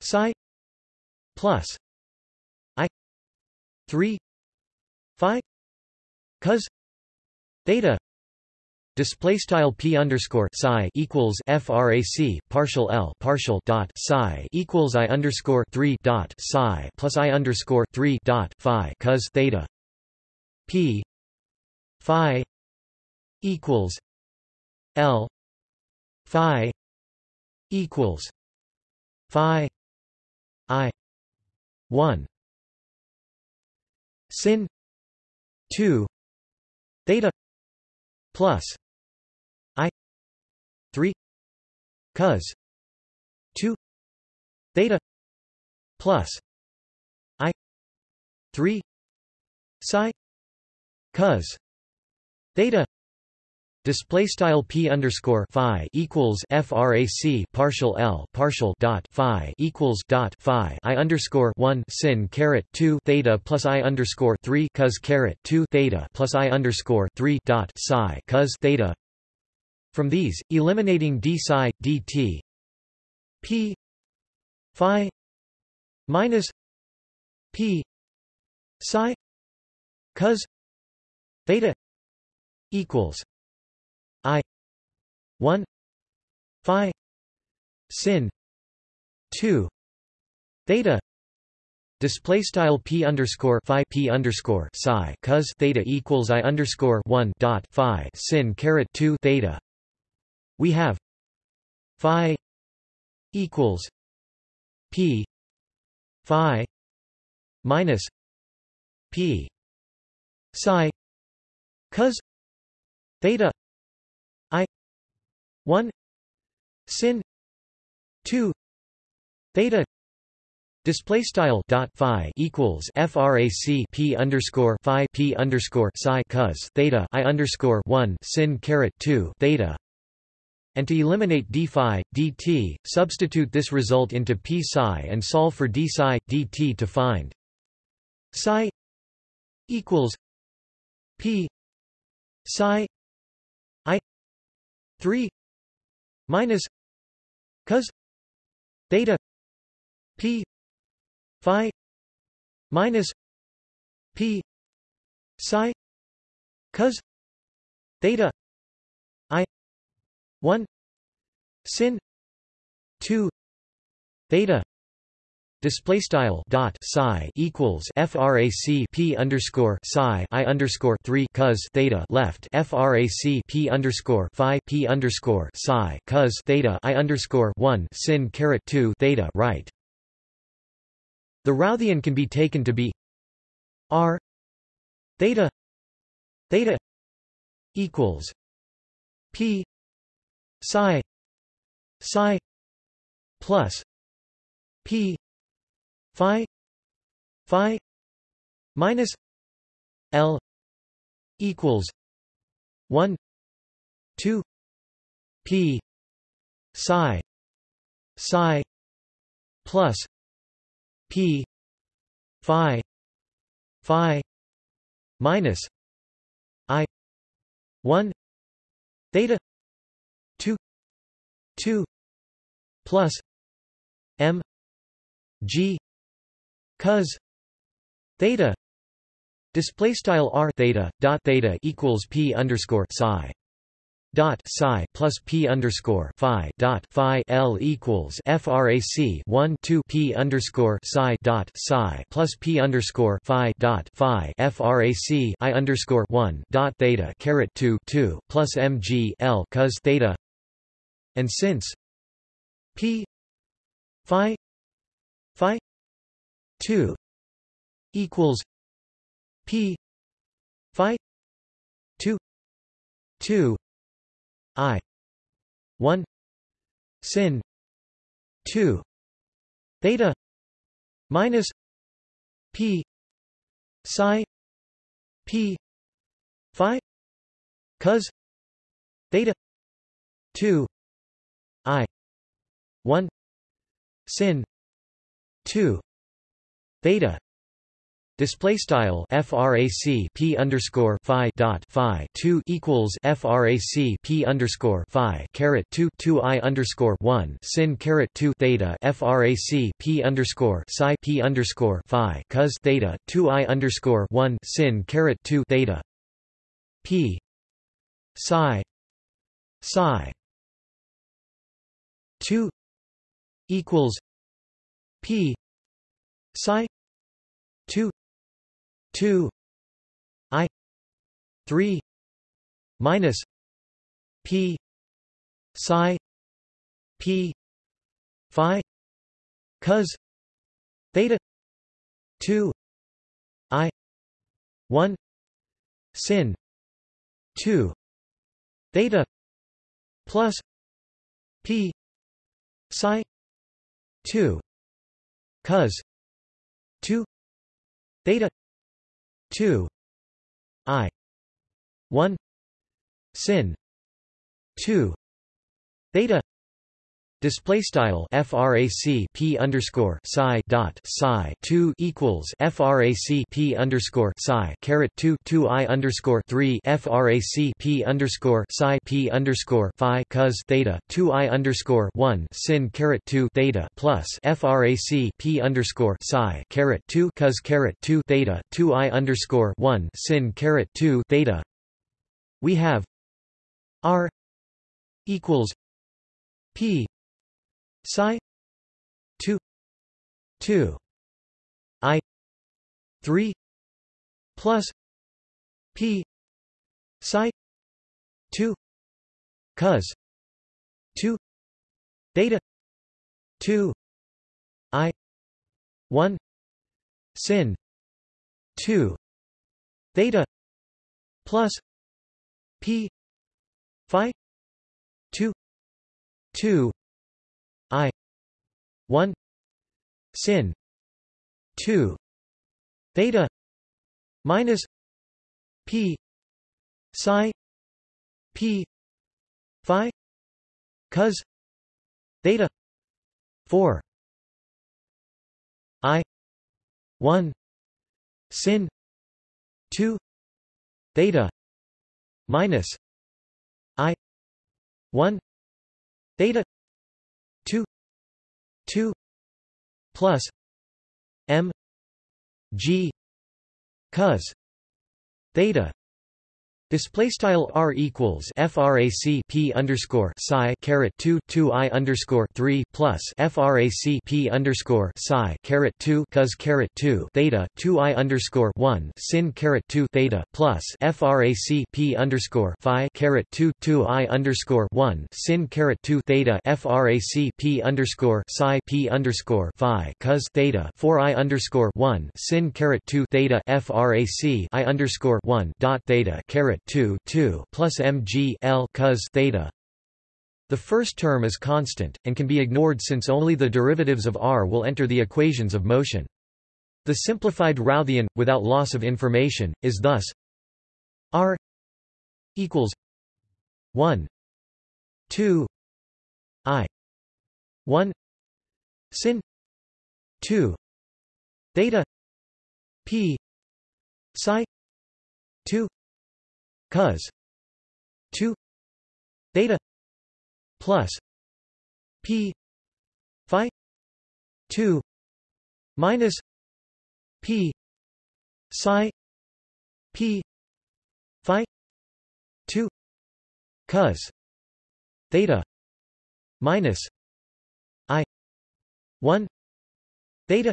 psi plus I three phi cos theta Display style p underscore psi equals frac partial l partial dot psi equals i underscore three dot psi plus i underscore three dot phi cos theta p phi equals l phi equals phi i one. Sin two theta plus 3 cos 2 theta plus i 3 psi cos theta Display style p underscore phi equals frac partial l partial dot phi equals dot phi i underscore one sin caret two theta plus i underscore three cos caret two theta plus i underscore three dot psi cos theta from these, eliminating d psi, dt p phi minus p psi cos theta equals i 1 phi sin 2 theta Display style p underscore phi p underscore psi cos theta equals i underscore one dot phi sin caret two theta we have phi equals p phi minus p psi cos theta i 1 sin 2 theta Display style dot phi equals frac p underscore phi p underscore psi cos theta i underscore one sin caret two theta and to eliminate d phi, dt, substitute this result into p psi and solve for d psi, dt to find psi equals p psi i 3 minus cos theta p phi minus p psi cos theta 1 sin 2 theta display style dot psi equals frac p underscore psi i underscore 3 cos theta left frac p underscore phi p underscore psi cos theta i underscore 1 sin caret 2 theta right. The Routhian can be taken to be r theta theta equals p psi psi plus p phi phi minus l equals 1 2 p psi psi plus p phi phi minus i 1 theta plus m g cos theta display style r theta dot theta equals p underscore psi dot psi plus p underscore phi dot phi l equals frac 1 2 p underscore psi dot psi plus p underscore phi dot phi frac i underscore 1 dot theta caret 2 2 plus mg l cos theta. And since p phi phi 2 equals p phi 2 2 i 1 sin 2 theta minus p psi p phi cos theta 2 i 1 sin 2 theta display style frac p underscore phi dot phi 2 equals frac p underscore phi caret 2 2 i underscore 1 sin caret 2 theta frac p underscore psi p underscore phi cos theta 2 i underscore 1 sin caret 2 theta p psi psi 2 equals p psi 2 2 i 3 minus p psi p phi cos theta 2 i 1 sin 2 theta plus p psi 2 cos 2 theta 2 i 1 sin 2 theta Display style frac p underscore psi dot psi two equals frac p underscore psi caret two two i underscore three frac p underscore psi p underscore phi cos theta two i underscore one sin caret two theta plus frac p underscore psi caret two cos caret two theta two i underscore one sin caret two theta. We have r equals p psi. 2 2 i. 3 plus. P. Psi. 2 cos. 2 theta. 2 i. 1 sin. 2 theta. Plus. P. Phi. 2 2 I. One. Sin. Two. Theta. Minus P. Psi. P. Phi. Cos. Theta. Four. I. One. Sin. Two. Theta. Minus I. One. Theta 2 plus m g cos theta Display style r equals frac p underscore psi caret two two i underscore three plus frac p underscore psi caret two cos caret two theta two i underscore one sin caret two theta plus frac p underscore phi caret two two i underscore one sin caret two theta frac p underscore psi p underscore phi cos theta four i underscore one sin caret two theta frac i underscore one dot theta caret 2 2 plus mg L cos theta. The first term is constant, and can be ignored since only the derivatives of r will enter the equations of motion. The simplified Routhian, without loss of information, is thus r equals 1 2 i 1 sin 2 theta p psi 2 cos 2 theta plus p phi 2 minus p psi p phi 2 cos theta minus i 1 theta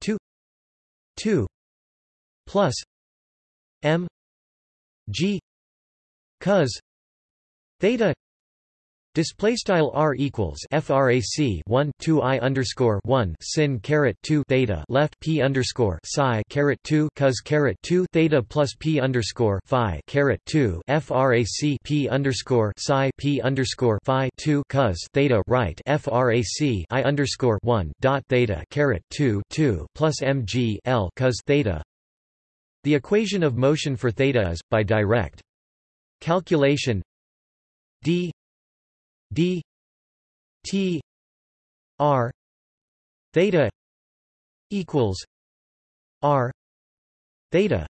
2 2 plus m g cos theta Display style r equals frac 1 2 i underscore 1 sin caret 2 theta left p underscore psi caret 2 cos caret 2 theta plus p underscore phi caret 2 frac p underscore psi p underscore phi 2 cos theta right frac i underscore 1 dot theta caret 2 2 plus mg l cos theta the equation of motion for theta is, by direct calculation d d t r theta equals r theta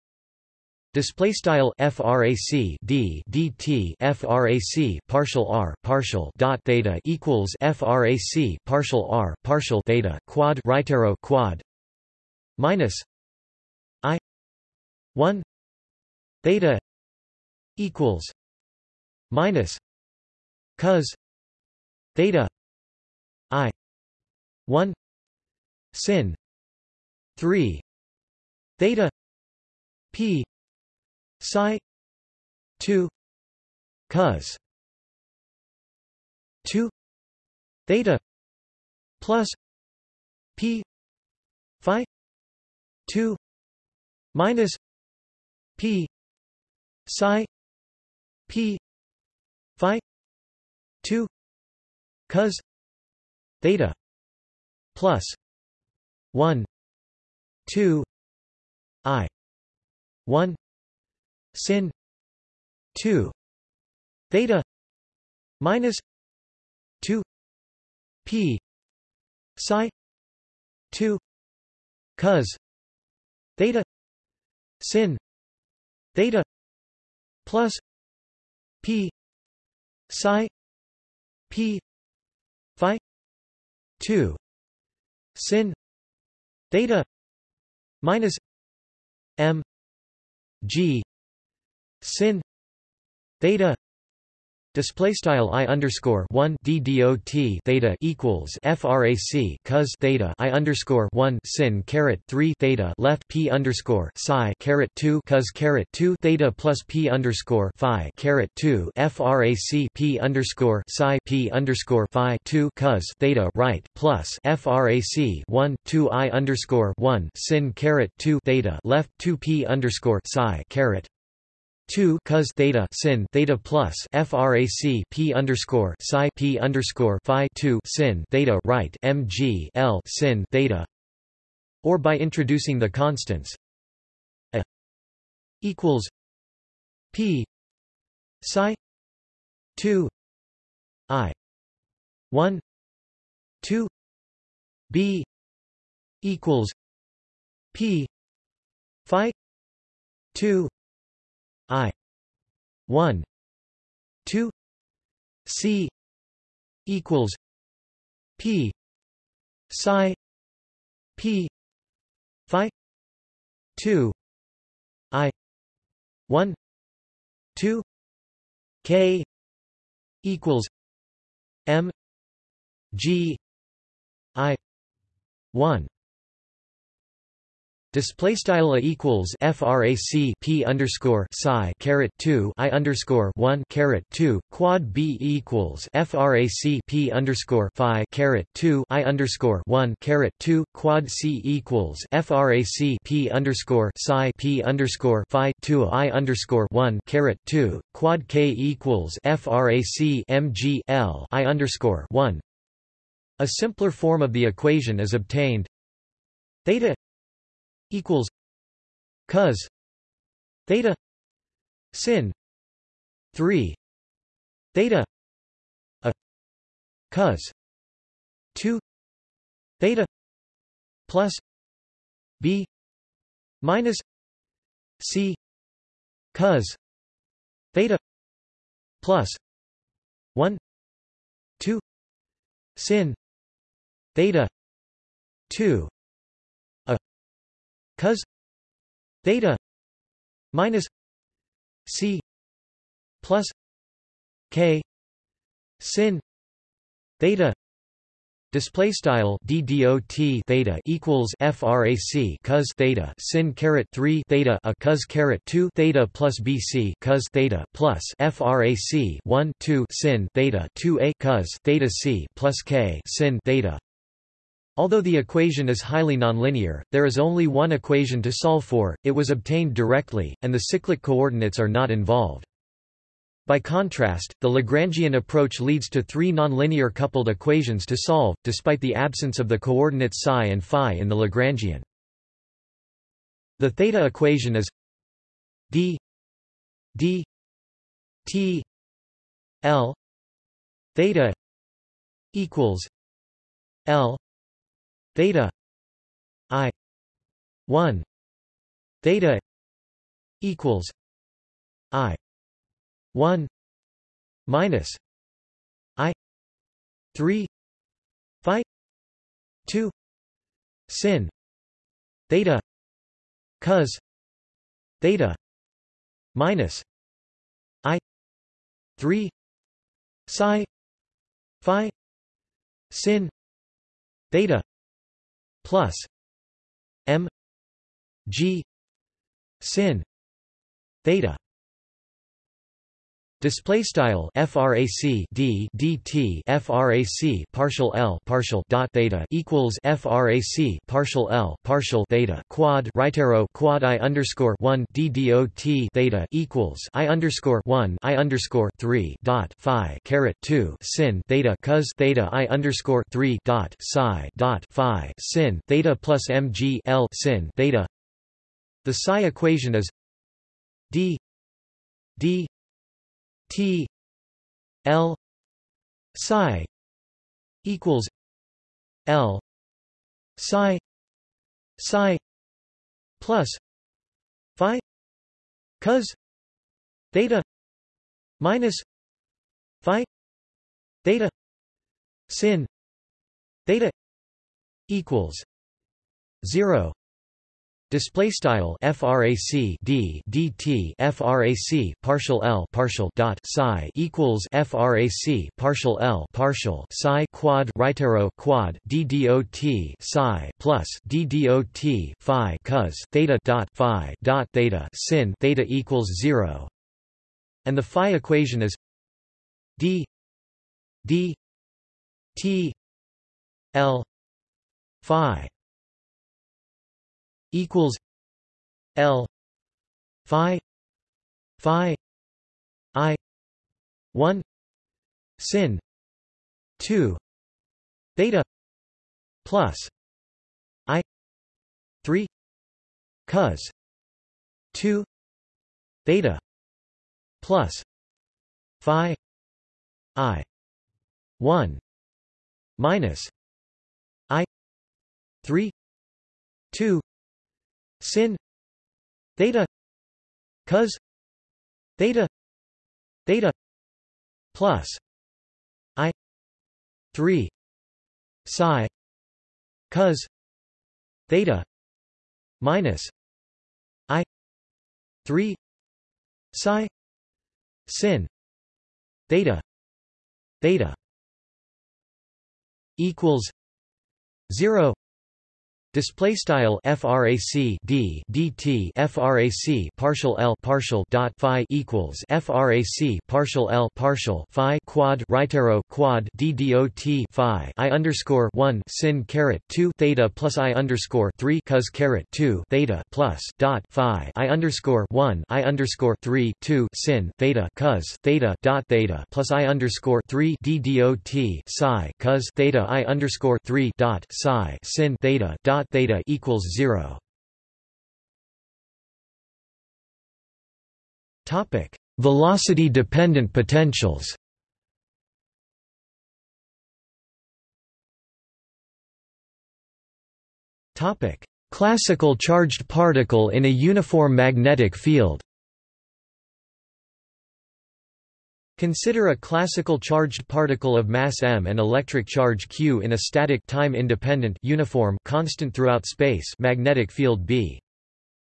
Display style frac d dt frac partial r partial dot theta equals frac partial r partial theta quad right arrow quad minus 1 theta equals minus cos theta i 1 sin 3 theta p psi 2 cos 2 theta plus p phi 2 minus p. Psi. P. Phi. 2 cos. Theta. Plus. 1 2 i. 1 sin. 2 theta. Minus. 2 p. Psi. 2 cos. Theta. Sin theta plus p psi p phi 2 sin theta minus m g sin theta Display style i underscore one d dot theta equals frac cos theta i underscore one sin caret three theta left p underscore psi caret two cos caret two theta plus p underscore phi caret two frac p underscore psi p underscore phi two cos theta right plus frac one two i underscore one sin caret two theta left two p underscore psi caret 2 cos theta sin theta plus frac p underscore psi p underscore phi 2 sin theta right mg l sin theta. Or by introducing the constants a equals p psi 2 i 1 2 b equals p phi 2 I. 1 2 c. equals p. psi p. phi 2 i. 1 2 k. equals m. G. I. 1 Display style equals frac p underscore psi caret two i underscore one caret two quad b equals frac p underscore phi caret two i underscore one caret two quad c equals frac p underscore psi p underscore phi two i underscore one caret two quad k equals frac mg l i underscore one. A simpler form of the equation is obtained theta equals cos theta sin 3 theta a cos 2 theta plus b minus c cos theta plus 1 2 sin theta 2 cos theta minus c plus k sin theta Display style d dot theta equals frac cos theta sin caret 3 theta a cos caret 2 theta plus bc cos theta plus frac 1 2 sin theta 2 a cos theta c plus k sin theta Although the equation is highly nonlinear, there is only one equation to solve for, it was obtained directly, and the cyclic coordinates are not involved. By contrast, the Lagrangian approach leads to three nonlinear coupled equations to solve, despite the absence of the coordinates psi and phi in the Lagrangian. The theta equation is d d t l theta equals l theta i 1 theta equals i 1 minus i 3 phi 2 sin theta cos theta minus i 3 psi phi sin theta plus m g sin theta Display style frac d dt frac partial l partial dot theta equals frac partial l partial theta quad right arrow quad i underscore one d dot theta equals i underscore one i underscore three dot phi caret two sin theta cos theta i underscore three dot psi dot phi sin theta plus mg l sin theta. The psi equation is d d T L psi equals L psi psi plus phi cos theta minus phi theta sin theta equals 0 Display style frac d dt frac partial l partial dot psi equals frac partial l partial psi quad right arrow quad d dot psi plus d dot phi cos theta dot phi dot theta sin theta equals zero, and the phi equation is d d t l phi equals L Phi Phi I one sin two theta plus I three cos two theta plus Phi I one minus I three two sin theta cos theta theta plus i 3 psi cos theta minus i 3 psi sin theta theta equals 0 Display style frac d dt frac partial l partial dot phi equals frac partial l partial phi quad right arrow quad d dot phi i underscore one sin caret two theta plus i underscore three cos caret two theta plus dot phi i underscore one i underscore three two sin theta cos theta dot theta plus i underscore three d dot psi cos theta i underscore three dot psi sin theta dot dot theta equals zero. Topic: Velocity-dependent potentials. Topic: Classical charged particle in a uniform magnetic field. Consider a classical charged particle of mass m and electric charge q in a static time-independent uniform constant throughout space magnetic field B.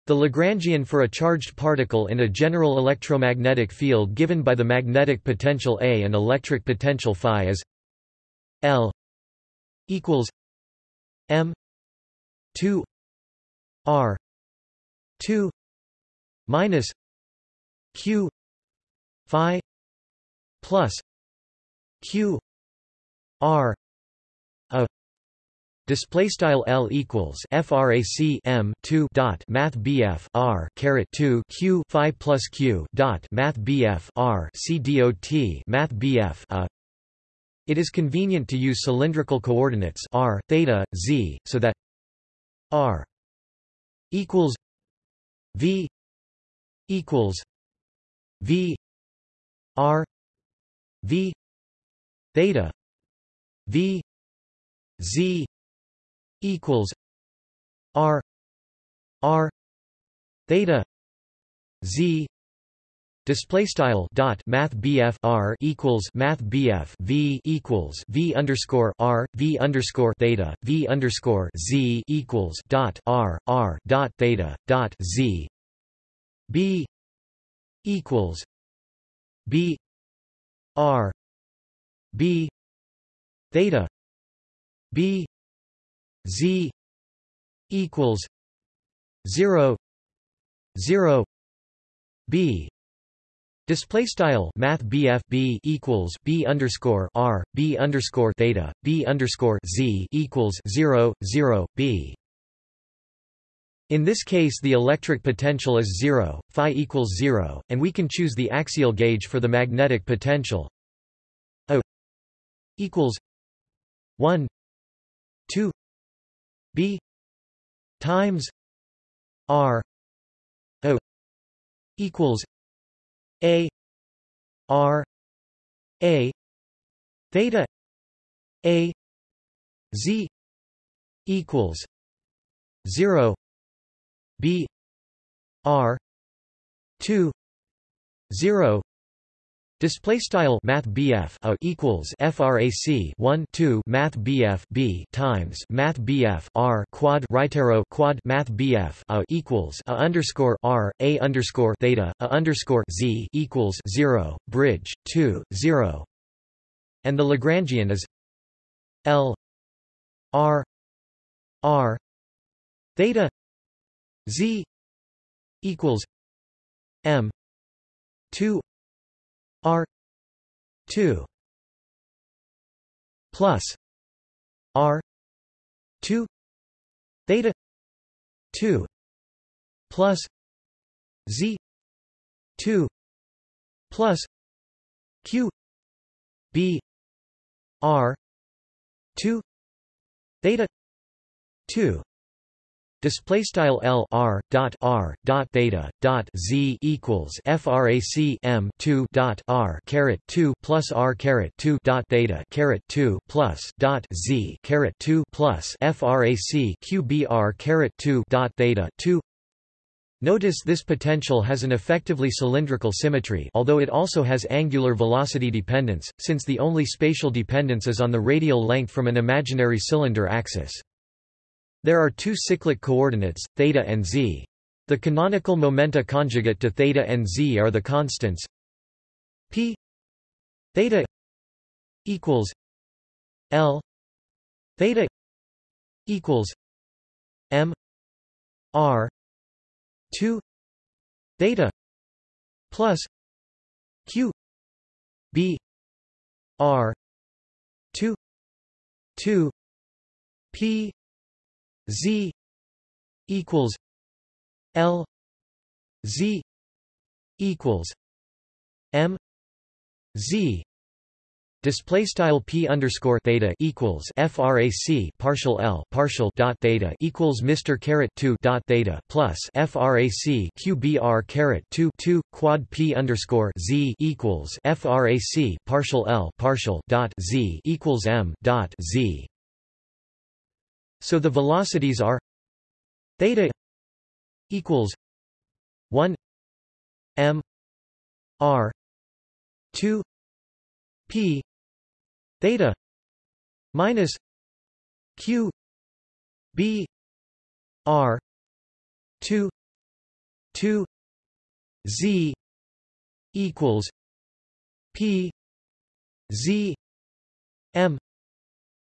The Lagrangian for a charged particle in a general electromagnetic field given by the magnetic potential A and electric potential phi is L equals M 2 R 2 minus Q phi plus q r a display style l equals frac m 2 dot math bf r caret 2 q phi plus q dot math bf r c dot math bf a. It is convenient to use cylindrical coordinates r theta z so that r equals v equals v r v theta v z equals r r theta z Display style dot Math BF R equals Math BF V equals V underscore R V underscore theta V underscore Z equals dot R R dot theta dot Z B equals B R B theta B Z equals zero zero B. Display style Math BF B equals B underscore R B underscore theta B underscore Z equals zero zero B in this case the electric potential is zero, phi equals zero, and we can choose the axial gauge for the magnetic potential. O equals 1 2 b times r o equals a r a theta a z equals 0 B R two zero Display style Math BF a equals frac 1 2 Math BF B times Math BF R quad right arrow quad Math BF a equals a underscore R a underscore theta a underscore Z equals 0 bridge 2 0 and the Lagrangian is L R R theta Z equals M two R two plus R two theta two plus Z two plus Q B R two theta two Display style L R dot R dot theta dot Z equals FRAC M two dot R caret two plus R caret two dot theta caret two plus dot Z caret two plus FRAC QBR caret two dot theta two Notice this potential has an effectively cylindrical symmetry although it also has angular velocity dependence, since the only spatial dependence is on the radial length from an imaginary cylinder axis. There are two cyclic coordinates, theta and z. The canonical momenta conjugate to theta and z are the constants p theta equals l theta equals m r 2 theta plus q b r 2 2 p z equals L Z equals M Z Display style p underscore theta equals frac partial l partial dot theta equals Mr caret two dot theta plus frac qbr caret two two quad p underscore z equals frac partial l partial dot z equals m dot z. So the velocities are theta equals one M R two P theta minus Q B R two two Z equals P Z M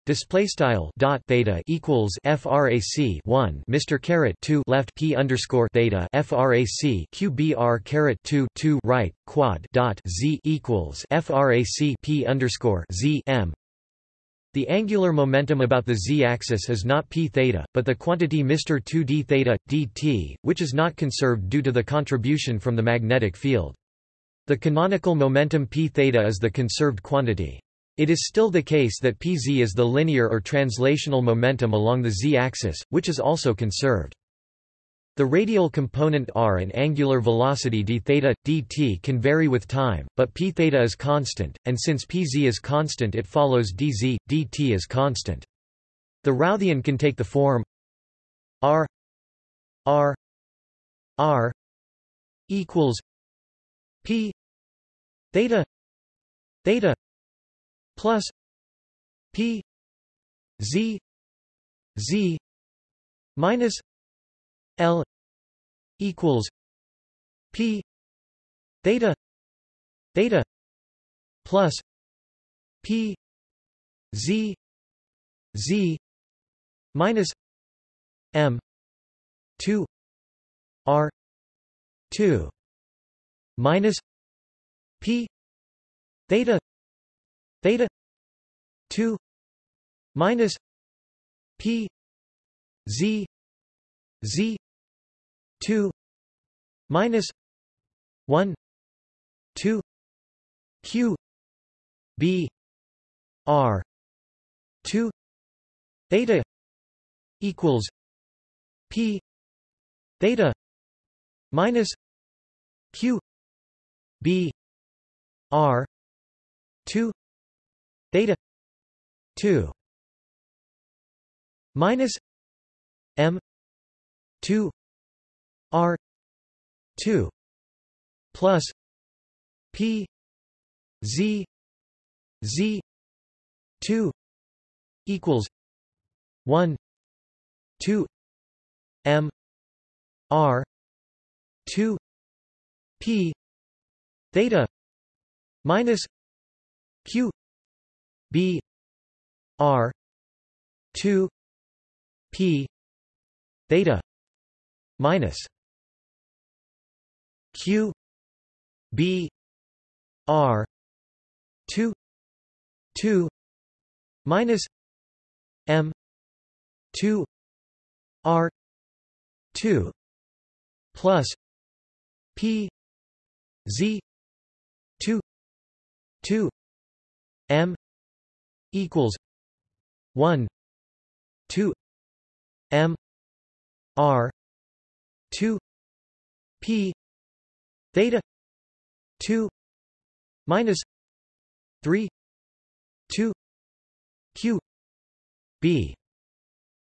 Display style dot theta equals frac 1 Mr caret 2 left p underscore theta frac qbr caret 2 2 right quad dot z equals frac p underscore z m. The angular momentum about the z-axis is not p theta, but the quantity Mr 2 d theta dt, which is not conserved due to the contribution from the magnetic field. The canonical momentum p theta is the conserved quantity. It is still the case that pz is the linear or translational momentum along the z-axis, which is also conserved. The radial component r and angular velocity d theta, dt can vary with time, but p theta is constant, and since pz is constant it follows dz, dt is constant. The Routhian can take the form r r r equals p theta theta plus P Z Z minus L equals P theta theta plus P Z Z minus M two R two minus P theta theta 2 minus p z z 2 minus 1 2 q b r 2 theta equals p theta minus q b r 2 theta 2 minus m 2 r 2 plus p z z 2 equals 1 2 m r 2 p theta minus q b r 2 p theta minus q b r 2 2 minus m 2 r 2 plus p z 2 2 m equals 1 2 m r 2 p theta 2 minus 3 2 q b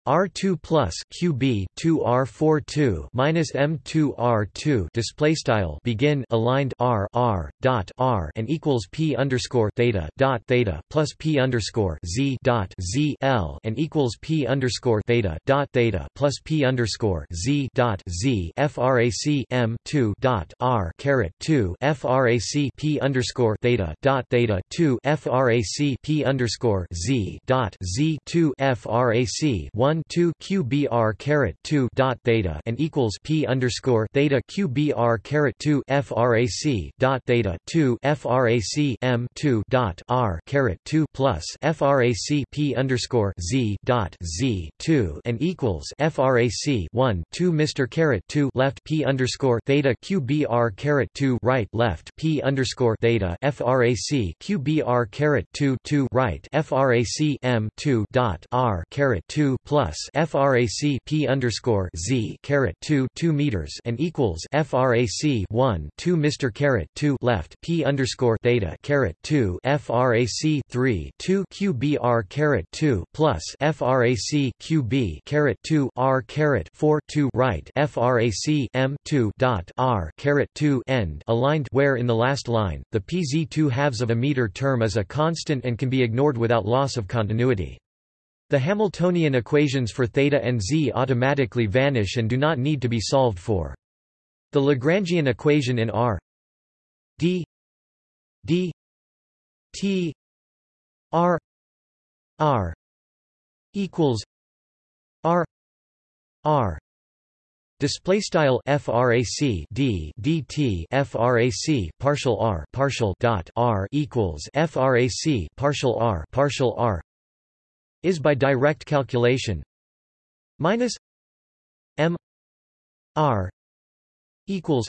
R2 plus QB 2 R42 minus M2 R2 display style begin aligned R R dot R and equals P underscore theta dot theta plus P underscore Z dot Z L and equals P underscore theta dot theta plus P underscore Z dot Z FRAC M two dot R caret two FRAC P underscore theta dot theta two FRAC P underscore Z dot Z two FRAC one 1 2 QBR caret 2 dot theta and equals P underscore theta QBR caret 2 FRAC dot theta 2 FRAC M 2 dot R caret 2 plus FRAC P underscore Z dot Z 2 and equals FRAC 1 2 Mr caret 2 left P underscore theta QBR caret 2 right left P underscore theta FRAC QBR caret 2 2 right FRAC M 2 dot R caret 2 plus plus frac p underscore z caret 2 2 meters and equals frac 1 2 Mr caret 2 left p underscore theta caret 2 frac 3 2 qbr caret 2 plus frac qb caret 2 r caret 4 2 right frac m 2 dot r caret 2 end aligned where in the last line the pz 2 halves of a meter term is a constant and can be ignored without loss of continuity. The Hamiltonian equations for θ and z automatically vanish and do not need to be solved for. The Lagrangian equation in R d d t r r equals r r Display style frac d dt frac partial r partial dot r equals frac partial r partial r is by direct calculation minus m r equals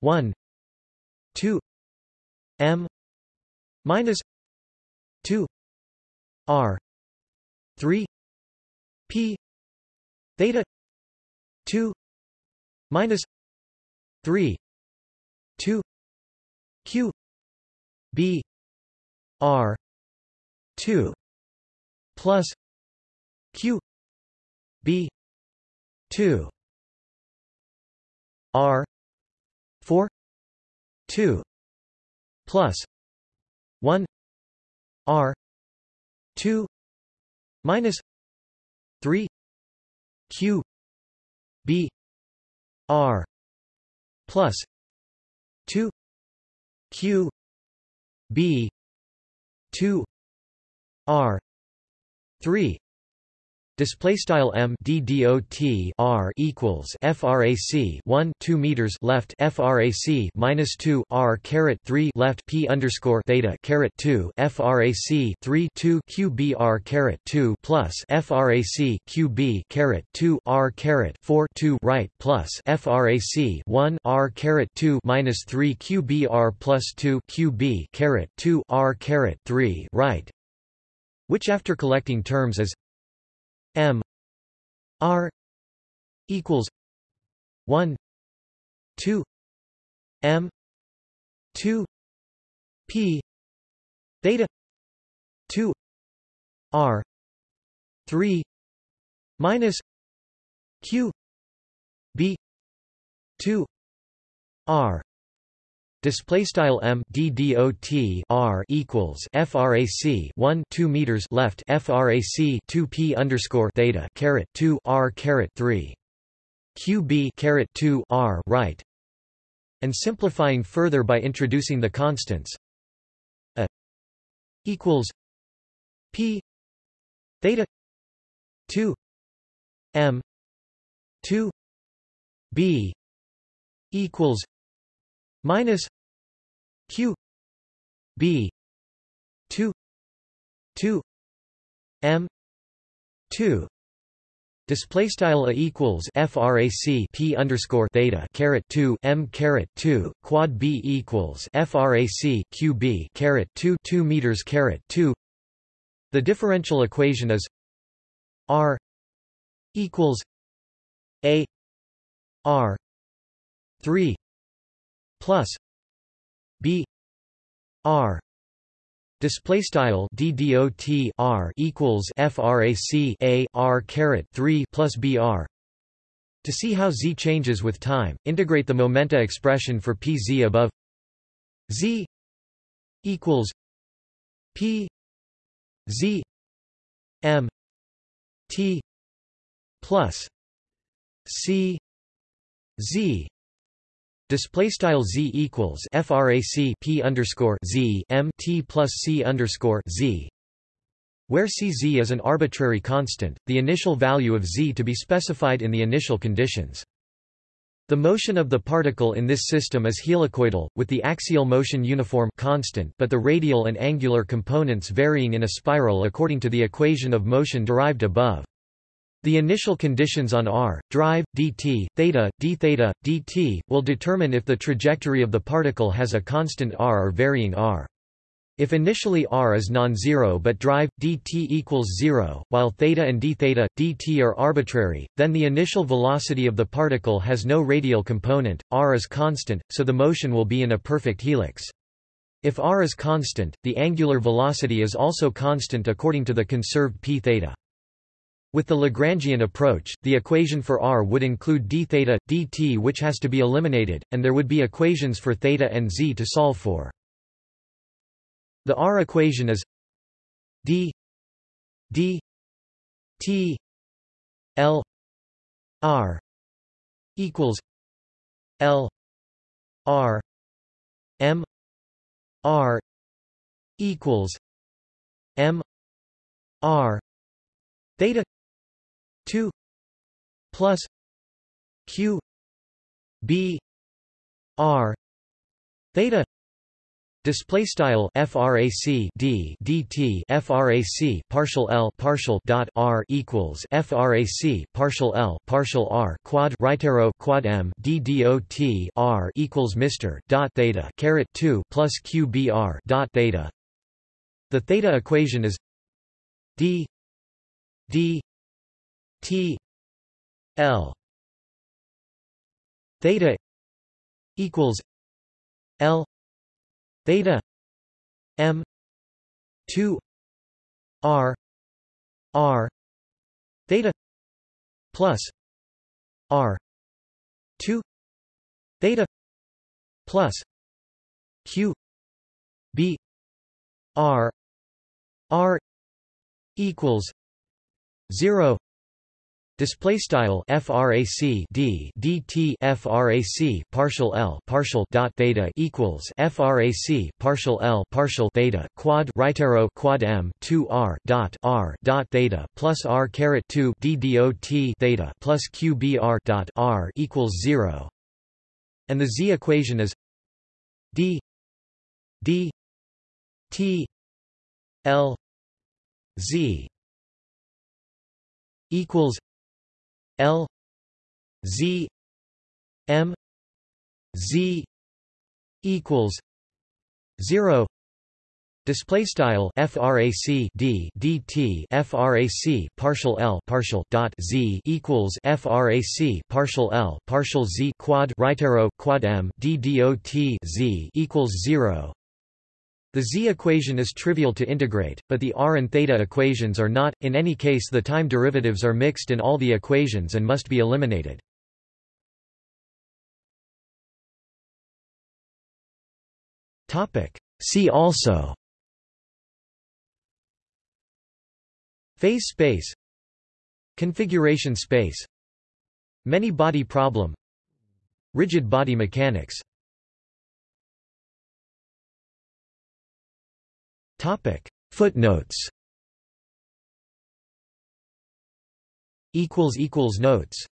1 2 m minus 2 r 3 p theta 2 minus 3 2 q b r 2 plus q b 2 r 4 2 plus 1 r 2 minus 3 q b r plus 2 q b 2 r 3 Display style m d dot r equals frac 1 2 meters left frac minus 2 r caret 3 left p underscore theta caret 2 frac 3 2 qbr caret 2 plus frac qb caret 2 r caret 4 2 right plus frac 1 r caret 2 minus 3 qbr plus 2 qb caret 2 r caret 3 right which after collecting terms is m r equals 1 2 m 2 p theta 2 r 3 minus q b 2 r Display style m d dot r equals frac 1 2 meters left frac 2 p underscore theta caret 2 r caret 3 qb caret 2 r right, and simplifying further by introducing the constants a equals p theta 2 m 2 b equals minus q. B. 2 2 m. 2 Display style a equals frac p underscore theta caret 2 m caret 2 quad b equals frac q b caret 2 2 meters caret 2. The differential equation is r equals a r 3 plus b r Display style d dot r equals frac a r caret 3 plus br. To see how z changes with time, integrate the momenta expression for pz above. z equals p z m t plus c z Display style z equals frac p underscore z m t plus c underscore z. Where cz is an arbitrary constant, the initial value of z to be specified in the initial conditions. The motion of the particle in this system is helicoidal, with the axial motion uniform constant but the radial and angular components varying in a spiral according to the equation of motion derived above. The initial conditions on r, drive, dt, theta, d theta, dt, will determine if the trajectory of the particle has a constant r or varying r. If initially r is non-zero but drive, dt equals 0, while theta and d theta, dt are arbitrary, then the initial velocity of the particle has no radial component, r is constant, so the motion will be in a perfect helix. If r is constant, the angular velocity is also constant according to the conserved p theta. With the Lagrangian approach, the equation for r would include d theta, dt which has to be eliminated, and there would be equations for theta and z to solve for. The r equation is d d t l r equals l r m r equals m r theta 2 plus q b r theta Display style frac d dt frac partial l partial dot r equals frac partial l partial r quad right arrow quad m d dot r equals Mr dot theta caret 2 plus q b r dot theta. The theta equation is d d T L theta equals L theta M two R R theta plus R two theta plus Q B R R equals zero Display style frac d dt frac partial l partial dot theta equals frac partial l partial theta quad right arrow quad m 2 r dot r dot theta plus r caret 2 d dot theta plus q b r dot r equals zero, and the z equation is d d t l z equals L Z M Z equals zero Display style frac d dt frac partial l partial dot z equals frac partial l partial z quad right arrow quad m d dot z equals zero. The z equation is trivial to integrate, but the r and theta equations are not, in any case the time derivatives are mixed in all the equations and must be eliminated. See also. Phase space. Configuration space. Many-body problem. Rigid body mechanics Topic. Footnotes. Equals equals notes